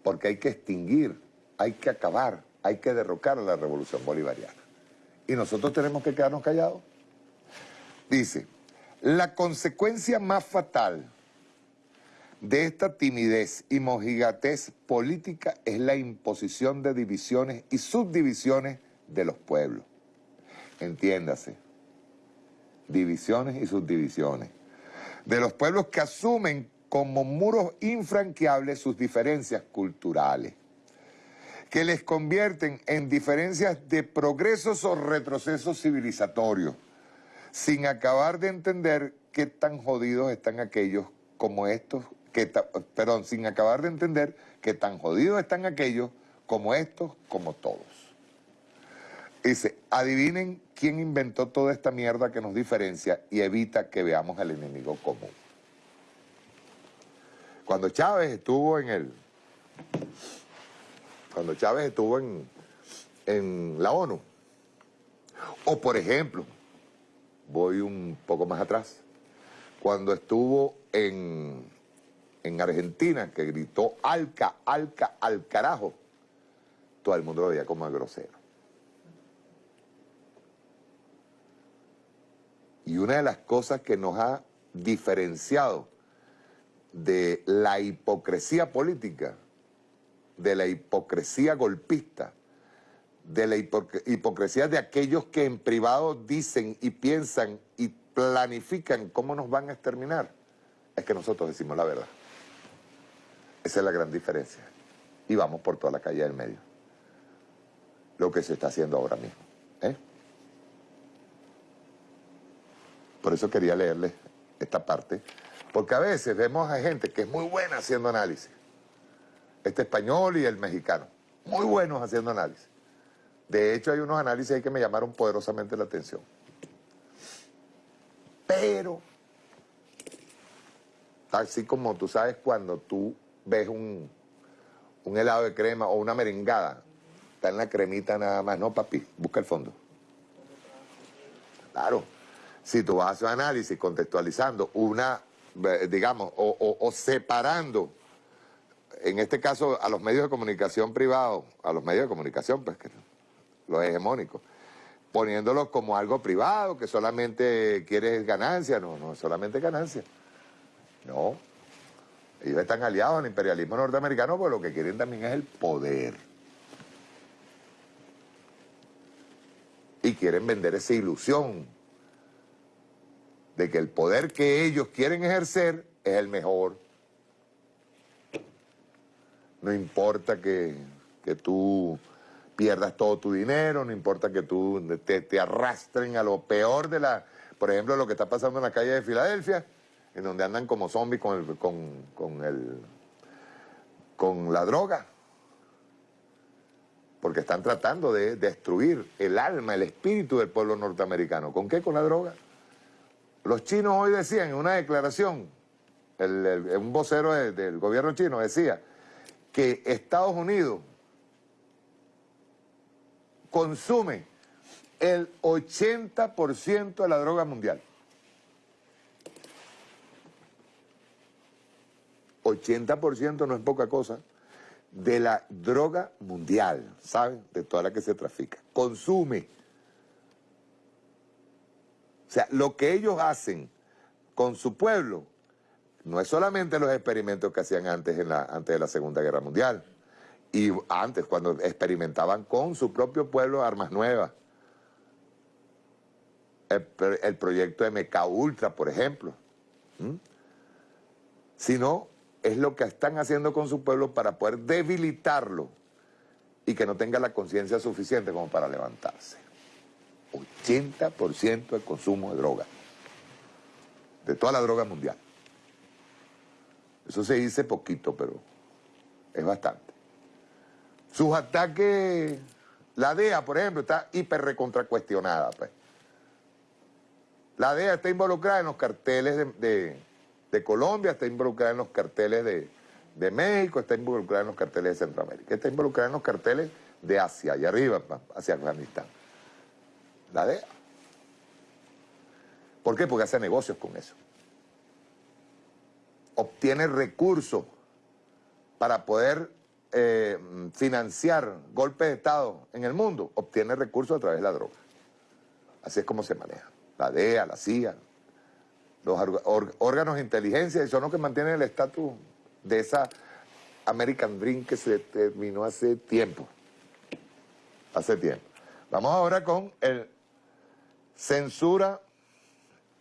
Porque hay que extinguir, hay que acabar, hay que derrocar a la revolución bolivariana. ¿Y nosotros tenemos que quedarnos callados? Dice, la consecuencia más fatal de esta timidez y mojigatez política es la imposición de divisiones y subdivisiones de los pueblos. Entiéndase, divisiones y subdivisiones. de los pueblos que asumen como muros infranqueables sus diferencias culturales, que les convierten en diferencias de progresos o retrocesos civilizatorios, sin acabar de entender qué tan jodidos están aquellos como estos, que perdón, sin acabar de entender qué tan jodidos están aquellos como estos, como todos. Dice, adivinen quién inventó toda esta mierda que nos diferencia y evita que veamos al enemigo común. Cuando Chávez estuvo en el... Cuando Chávez estuvo en, en la ONU, o por ejemplo, voy un poco más atrás, cuando estuvo en, en Argentina, que gritó Alca, Alca, al carajo, todo el mundo lo veía como grosero. Y una de las cosas que nos ha diferenciado de la hipocresía política, de la hipocresía golpista, de la hipocresía de aquellos que en privado dicen y piensan y planifican cómo nos van a exterminar, es que nosotros decimos la verdad. Esa es la gran diferencia. Y vamos por toda la calle del medio. Lo que se está haciendo ahora mismo. ¿eh? Por eso quería leerles esta parte, porque a veces vemos a gente que es muy buena haciendo análisis. Este español y el mexicano, muy buenos haciendo análisis. De hecho, hay unos análisis ahí que me llamaron poderosamente la atención. Pero, así como tú sabes cuando tú ves un, un helado de crema o una merengada, está en la cremita nada más, no papi, busca el fondo. Claro si tú vas a hacer análisis contextualizando una, digamos, o, separando, en este caso a los medios de comunicación privados, a los medios de comunicación, pues que los hegemónicos, poniéndolos como algo privado, que solamente quieres ganancia, no, no solamente ganancia. No, ellos están aliados al imperialismo norteamericano, porque lo que quieren también es el poder. Y quieren vender esa ilusión de que el poder que ellos quieren ejercer es el mejor. No importa que, tú pierdas todo tu dinero, no importa que tú te, arrastren a lo peor de la... Por ejemplo, lo que está pasando en la calle de Filadelfia, en donde andan como zombies con, el, con, el, con la droga. Porque están tratando de destruir el alma, el espíritu del pueblo norteamericano. ¿Con qué? Con la droga. Los chinos hoy decían en una declaración, un vocero del gobierno chino decía que Estados Unidos consume el 80% de la droga mundial. 80% no es poca cosa de la droga mundial, ¿saben? De toda la que se trafica. Consume. O sea, lo que ellos hacen con su pueblo no es solamente los experimentos que hacían antes, en la, antes de la Segunda Guerra Mundial. Y antes, cuando experimentaban con su propio pueblo armas nuevas. El, proyecto MK Ultra, por ejemplo. Sino, es lo que están haciendo con su pueblo para poder debilitarlo y que no tenga la conciencia suficiente como para levantarse. 80% del consumo de droga, de toda la droga mundial. Eso se dice poquito, pero es bastante. Sus ataques, la DEA, por ejemplo, está hiper recontracuestionada. Pues. La DEA está involucrada en los carteles de, Colombia, está involucrada en los carteles de, de, México, está involucrada en los carteles de Centroamérica, está involucrada en los carteles de Asia, y arriba, hacia Afganistán la DEA. ¿Por qué? Porque hace negocios con eso. Obtiene recursos para poder eh, financiar golpes de Estado en el mundo. Obtiene recursos a través de la droga. Así es como se maneja. La DEA, la CIA, los órganos de inteligencia y son los que mantienen el estatus de esa American Dream que se terminó hace tiempo. Hace tiempo. Vamos ahora con el Censura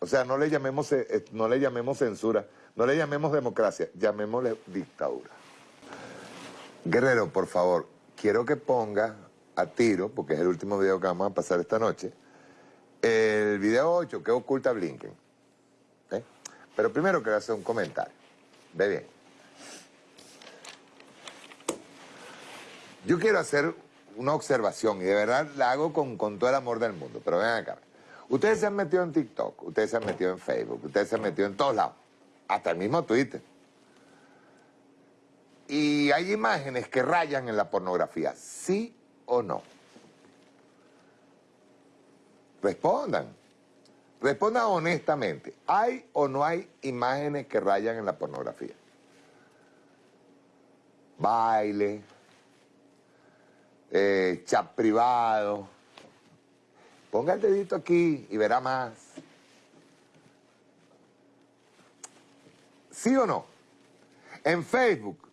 O sea, no le llamemos, eh, eh, no le llamemos censura, no le llamemos democracia, llamémosle dictadura. Guerrero, por favor, quiero que ponga a tiro, porque es el último video que vamos a pasar esta noche, el video 8 que oculta Blinken. Pero primero quiero hacer un comentario. Ve bien. Yo quiero hacer una observación y de verdad la hago con, todo el amor del mundo, pero ven acá. Ustedes se han metido en TikTok, ustedes se han metido en Facebook, ustedes se han metido en todos lados, hasta el mismo Twitter. Y hay imágenes que rayan en la pornografía, ¿sí o no? Respondan. Respondan honestamente. ¿Hay o no hay imágenes que rayan en la pornografía? Baile, eh, chat privado. Ponga el dedito aquí y verá más. ¿Sí o no? En Facebook,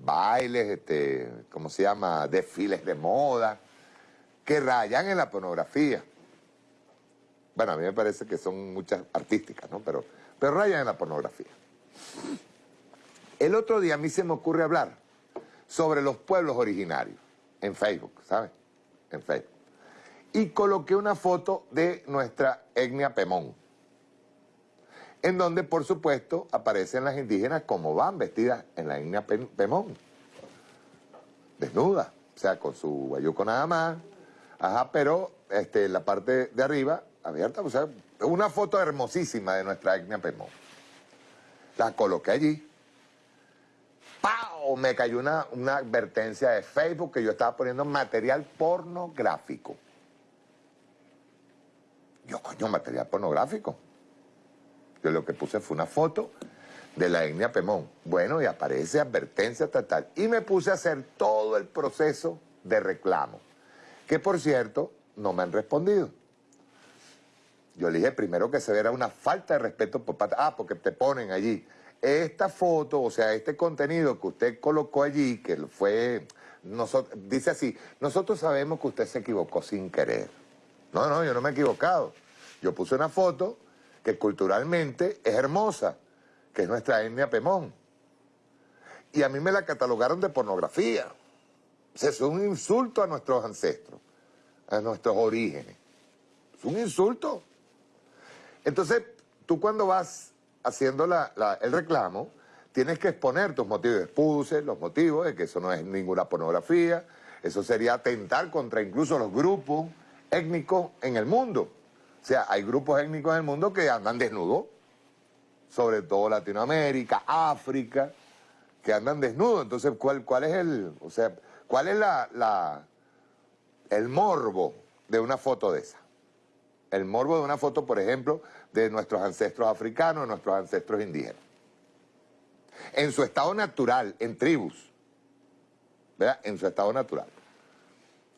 bailes, este, ¿cómo se llama? Desfiles de moda, que rayan en la pornografía. Bueno, a mí me parece que son muchas artísticas, ¿no? Pero, pero rayan en la pornografía. El otro día a mí se me ocurre hablar sobre los pueblos originarios en Facebook, ¿sabes? En Facebook. Y coloqué una foto de nuestra etnia Pemón, en donde, por supuesto, aparecen las indígenas como van vestidas en la etnia Pemón. Desnudas, o sea, con su guayuco nada más, ajá, pero este, la parte de arriba abierta, o sea, una foto hermosísima de nuestra etnia Pemón. La coloqué allí. ¡Pau! Me cayó una, una advertencia de Facebook que yo estaba poniendo material pornográfico. Yo, coño, material pornográfico. Yo lo que puse fue una foto de la etnia Pemón. Bueno, y aparece advertencia tal, tal. Y me puse a hacer todo el proceso de reclamo. Que, por cierto, no me han respondido. Yo le dije primero que se viera una falta de respeto por parte... Ah, porque te ponen allí. Esta foto, o sea, este contenido que usted colocó allí, que fue... Dice así, nosotros sabemos que usted se equivocó sin querer. No, no, yo no me he equivocado. Yo puse una foto que culturalmente es hermosa, que es nuestra etnia Pemón. Y a mí me la catalogaron de pornografía. O sea, es un insulto a nuestros ancestros, a nuestros orígenes. Es un insulto. Entonces, tú cuando vas haciendo el reclamo, tienes que exponer tus motivos. Puse los motivos de que eso no es ninguna pornografía, eso sería atentar contra incluso los grupos étnicos en el mundo. O sea, hay grupos étnicos en el mundo que andan desnudos, sobre todo Latinoamérica, África, que andan desnudos. Entonces, ¿cuál, es el, o sea, cuál es la, la, el morbo de una foto de esa? El morbo de una foto, por ejemplo, de nuestros ancestros africanos, de nuestros ancestros indígenas. En su estado natural, en tribus, ¿verdad? En su estado natural.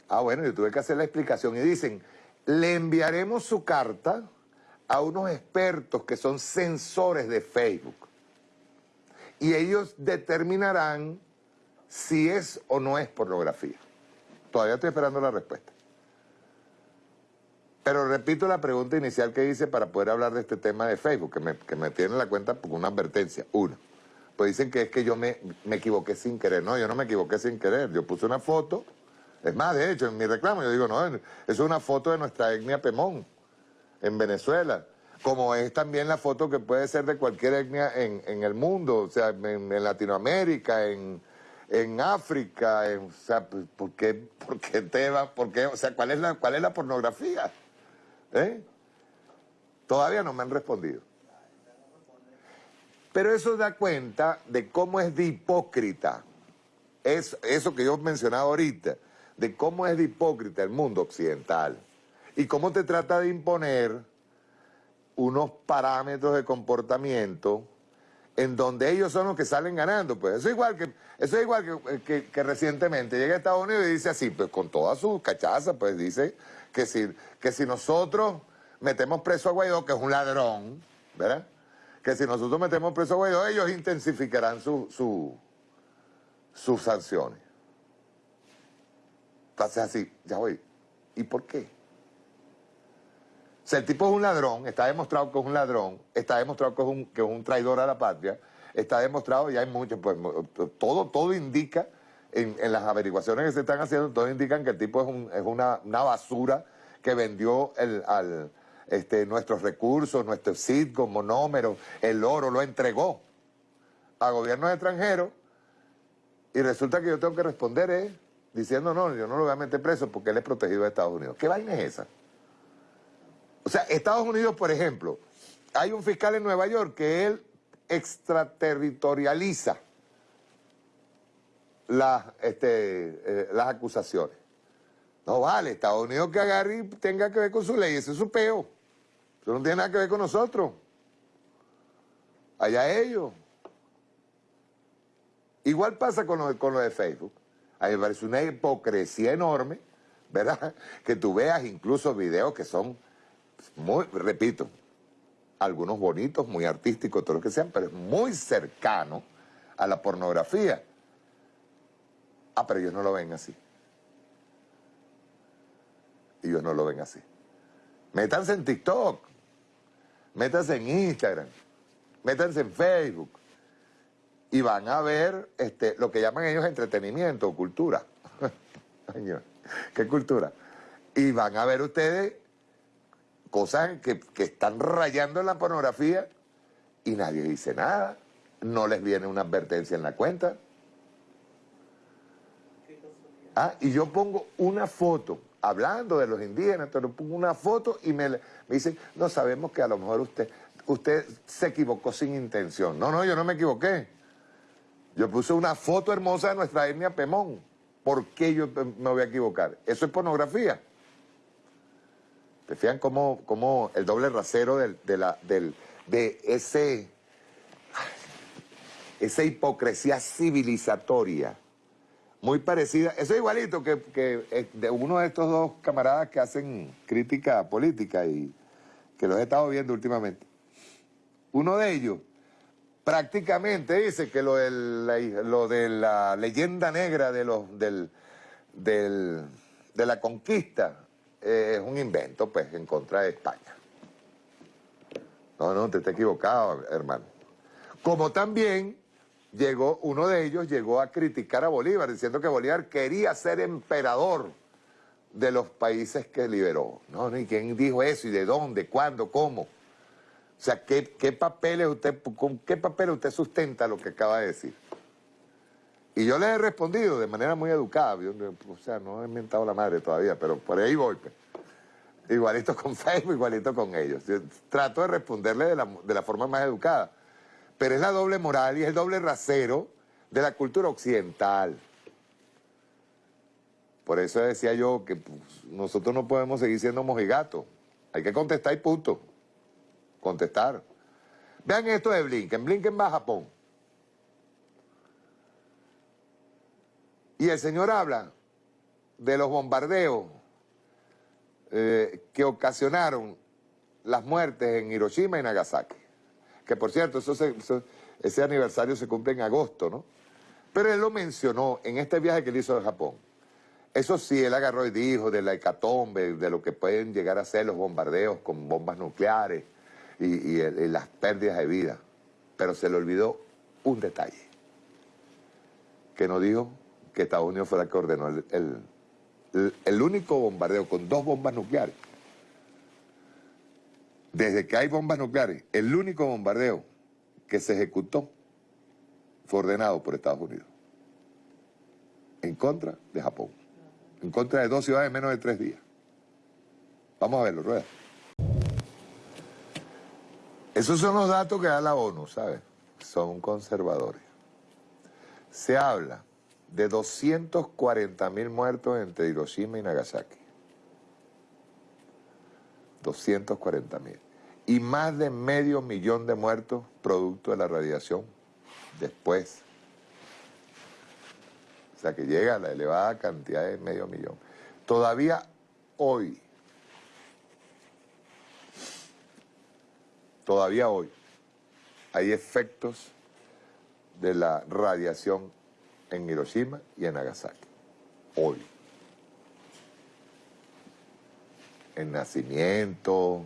Ah, bueno, yo tuve que hacer la explicación y dicen, le enviaremos su carta a unos expertos que son sensores de Facebook y ellos determinarán si es o no es pornografía. Todavía estoy esperando la respuesta. Pero repito la pregunta inicial que hice para poder hablar de este tema de Facebook, que me, que me tiene la cuenta con una advertencia. Uno, pues dicen que es que yo me, me equivoqué sin querer. No, yo no me equivoqué sin querer. Yo puse una foto. Es más, de hecho, en mi reclamo yo digo, no, es una foto de nuestra etnia Pemón, en Venezuela. Como es también la foto que puede ser de cualquier etnia en, en el mundo, o sea, en, Latinoamérica, en, en África, o sea, ¿por qué, por qué te va, por qué, o sea, ¿cuál es la, cuál es la pornografía? ¿Eh? Todavía no me han respondido. Pero eso da cuenta de cómo es de hipócrita, es, eso que yo he mencionado ahorita, de cómo es de hipócrita el mundo occidental y cómo te trata de imponer unos parámetros de comportamiento en donde ellos son los que salen ganando. Pues eso es igual que, eso es igual que, que recientemente llega a Estados Unidos y dice así, pues con toda su cachaza, pues dice que si, que si nosotros metemos preso a Guaidó, que es un ladrón, ¿verdad? Que si nosotros metemos preso a Guaidó, ellos intensificarán su, su, sus sanciones. Entonces así, ya voy. ¿Y por qué? O sea, el tipo es un ladrón, está demostrado que es un ladrón, está demostrado que es un, que es un traidor a la patria, está demostrado, y hay mucho, pues todo, todo indica, en, las averiguaciones que se están haciendo, todo indican que el tipo es, un, es una, basura que vendió este, nuestros recursos, nuestro sitcom, monómero, el oro, lo entregó a gobiernos extranjeros y resulta que yo tengo que responder eh, diciendo, no, yo no lo voy a meter preso porque él es protegido de Estados Unidos. ¿Qué vaina es esa? O sea, Estados Unidos, por ejemplo, hay un fiscal en Nueva York que él extraterritorializa las, este, eh, las acusaciones. No vale, Estados Unidos que agarre y tenga que ver con su ley, ese es su peo. Eso no tiene nada que ver con nosotros. Allá ellos. Igual pasa con lo, con de Facebook. A mí me parece una hipocresía enorme, ¿verdad? Que tú veas incluso videos que son muy, repito, algunos bonitos, muy artísticos, todo lo que sean, pero es muy cercano a la pornografía. Ah, pero ellos no lo ven así. Ellos no lo ven así. Métanse en TikTok, métanse en Instagram, métanse en Facebook y van a ver este, lo que llaman ellos entretenimiento o cultura. ¿Qué cultura? Y van a ver ustedes cosas que, están rayando en la pornografía y nadie dice nada. No les viene una advertencia en la cuenta. Ah, y yo pongo una foto, hablando de los indígenas, pero pongo una foto y me, dicen, no sabemos que a lo mejor usted, usted se equivocó sin intención. No, no, yo no me equivoqué. Yo puse una foto hermosa de nuestra etnia Pemón. ¿Por qué yo me voy a equivocar? Eso es pornografía. ¿Te fijan cómo, el doble rasero de, la, de ese, esa hipocresía civilizatoria? Muy parecida, eso es igualito que, que de uno de estos dos camaradas que hacen crítica política y que los he estado viendo últimamente. Uno de ellos prácticamente dice que lo, la, lo de la leyenda negra de, los, del, del, de la conquista es un invento, pues, en contra de España. No, no, te está equivocado, hermano. Como también llegó, uno de ellos llegó a criticar a Bolívar, diciendo que Bolívar quería ser emperador de los países que liberó. No, ni quién dijo eso, y de dónde, cuándo, cómo. O sea, ¿qué, qué papeles usted, con qué papeles usted sustenta lo que acaba de decir? Y yo le he respondido de manera muy educada, o sea, no he inventado la madre todavía, pero por ahí voy. Pues. Igualito con Facebook, igualito con ellos. trato de responderle de la, de la, forma más educada. Pero es la doble moral y es el doble rasero de la cultura occidental. Por eso decía yo que pues, nosotros no podemos seguir siendo mojigatos. Hay que contestar y punto. Contestar. Vean esto de Blinken. Blinken va a Japón. Y el señor habla de los bombardeos eh, que ocasionaron las muertes en Hiroshima y Nagasaki. Que por cierto, ese aniversario se cumple en agosto, ¿no? Pero él lo mencionó en este viaje que él hizo a Japón. Eso sí, él agarró y dijo de la hecatombe, de lo que pueden llegar a ser los bombardeos con bombas nucleares y las pérdidas de vida. Pero se le olvidó un detalle, que no dijo que Estados Unidos fuera el que ordenó el, único bombardeo con dos bombas nucleares. Desde que hay bombas nucleares, el único bombardeo que se ejecutó fue ordenado por Estados Unidos. En contra de Japón. En contra de dos ciudades en menos de tres días. Vamos a verlo, Rueda. Esos son los datos que da la ONU, ¿sabes? Son conservadores. Se habla de 240 mil muertos entre Hiroshima y Nagasaki. 240 mil. Y más de medio millón de muertos producto de la radiación después. O sea que llega a la elevada cantidad de medio millón. Todavía hoy, todavía hoy, hay efectos de la radiación en Hiroshima y en Nagasaki. Hoy. en nacimiento,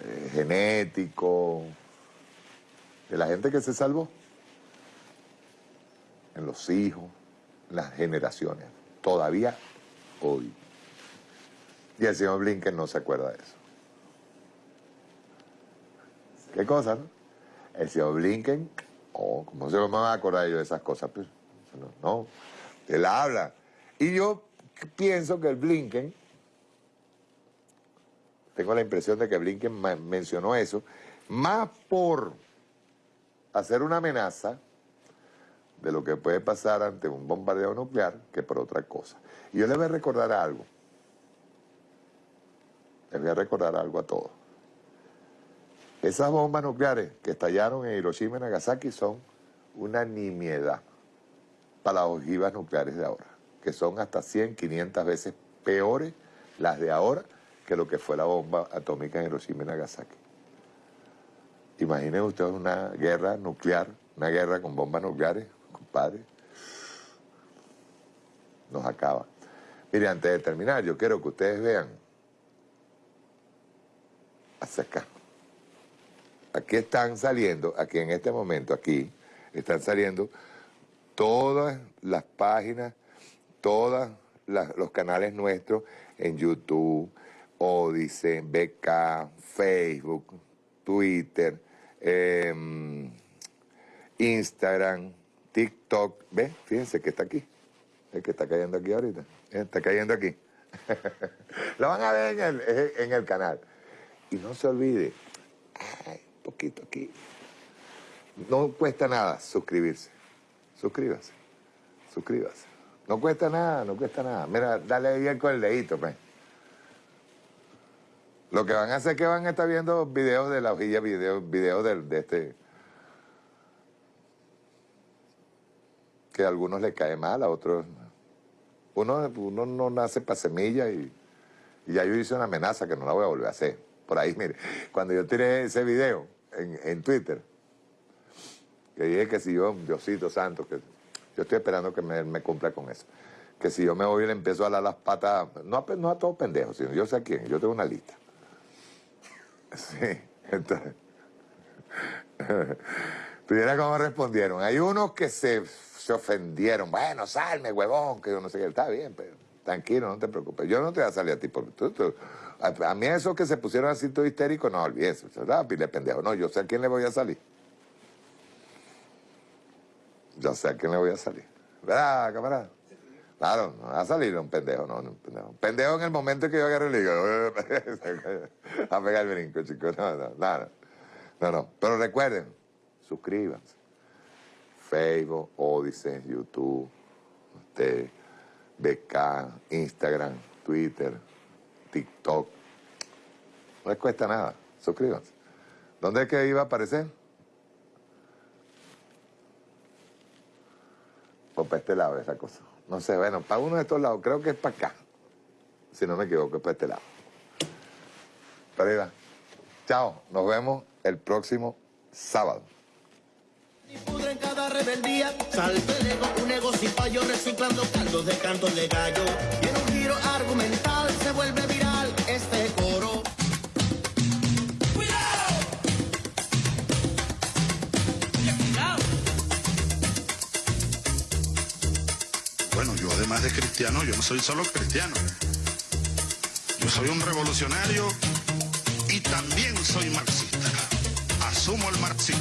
eh, genético, de la gente que se salvó, en los hijos, las generaciones, todavía hoy. Y el señor Blinken no se acuerda de eso. ¿Qué cosa, no? El señor Blinken, oh, ¿cómo se me va a acordar yo de esas cosas? Pues, no, él habla. Y yo pienso que el Blinken, tengo la impresión de que Blinken mencionó eso, más por hacer una amenaza de lo que puede pasar ante un bombardeo nuclear que por otra cosa. Y yo les voy a recordar algo. Les voy a recordar algo a todos. Esas bombas nucleares que estallaron en Hiroshima y Nagasaki son una nimiedad para las ojivas nucleares de ahora, que son hasta 100, 500 veces peores las de ahora que lo que fue la bomba atómica en Hiroshima y Nagasaki. Imaginen ustedes una guerra nuclear, una guerra con bombas nucleares, compadre. Nos acaba. Mire, antes de terminar, yo quiero que ustedes vean hacia acá. Aquí están saliendo, aquí en este momento, aquí, están saliendo todas las páginas, todos los canales nuestros en YouTube, Odyssey, BK, Facebook, Twitter, em, Instagram, TikTok. ¿Ves? Fíjense que está aquí. El que está cayendo aquí ahorita. Está cayendo aquí. Lo van a ver en el, en el canal. Y no se olvide, ay, poquito aquí. No cuesta nada suscribirse. Suscríbase. Suscríbase. No cuesta nada, no cuesta nada. Mira, dale bien con el dedito, pues. Lo que van a hacer es que van a estar viendo videos de la hojilla, videos, de, este... Que a algunos les cae mal, a otros... Uno, uno no nace para semilla y, y ya yo hice una amenaza que no la voy a volver a hacer. Por ahí, mire, cuando yo tiré ese video en, en Twitter, que dije que si yo, Diosito Santo, que yo estoy esperando que me, me cumpla con eso, que si yo me voy y le empiezo a dar las patas, no a, no a todos pendejos, sino yo sé a quién, yo tengo una lista. Sí, entonces. Pudiera cómo respondieron. Hay unos que se, se, ofendieron. Bueno, salme, huevón, que yo no sé qué. Está bien, pero tranquilo, no te preocupes. Yo no te voy a salir a ti por... Tú, a, mí esos que se pusieron así todo histérico, no olvides. ¿verdad? Pile pendejo. No, yo sé a quién le voy a salir. Yo sé a quién le voy a salir. ¿Verdad, camarada? Claro, no va a salir un pendejo, no, un pendejo. Pendejo en el momento que yo agarre el hígado. a pegar el brinco, chicos. No, no, no, no. No, Pero recuerden, suscríbanse. Facebook, Odyssey, YouTube, usted, BK, Instagram, Twitter, TikTok. No les cuesta nada. Suscríbanse. ¿Dónde es que iba a aparecer? O para este lado esa cosa. No sé, bueno, para uno de estos lados, creo que es para acá. Si no me equivoco, es para este lado. Pero chao, nos vemos el próximo sábado. en cada rebeldía, salte un negocio payo reciclando caldos de cantos de gallo. Y en un giro argumental se vuelve de cristiano, yo no soy solo cristiano. Yo soy un revolucionario y también soy marxista. Asumo el marxismo.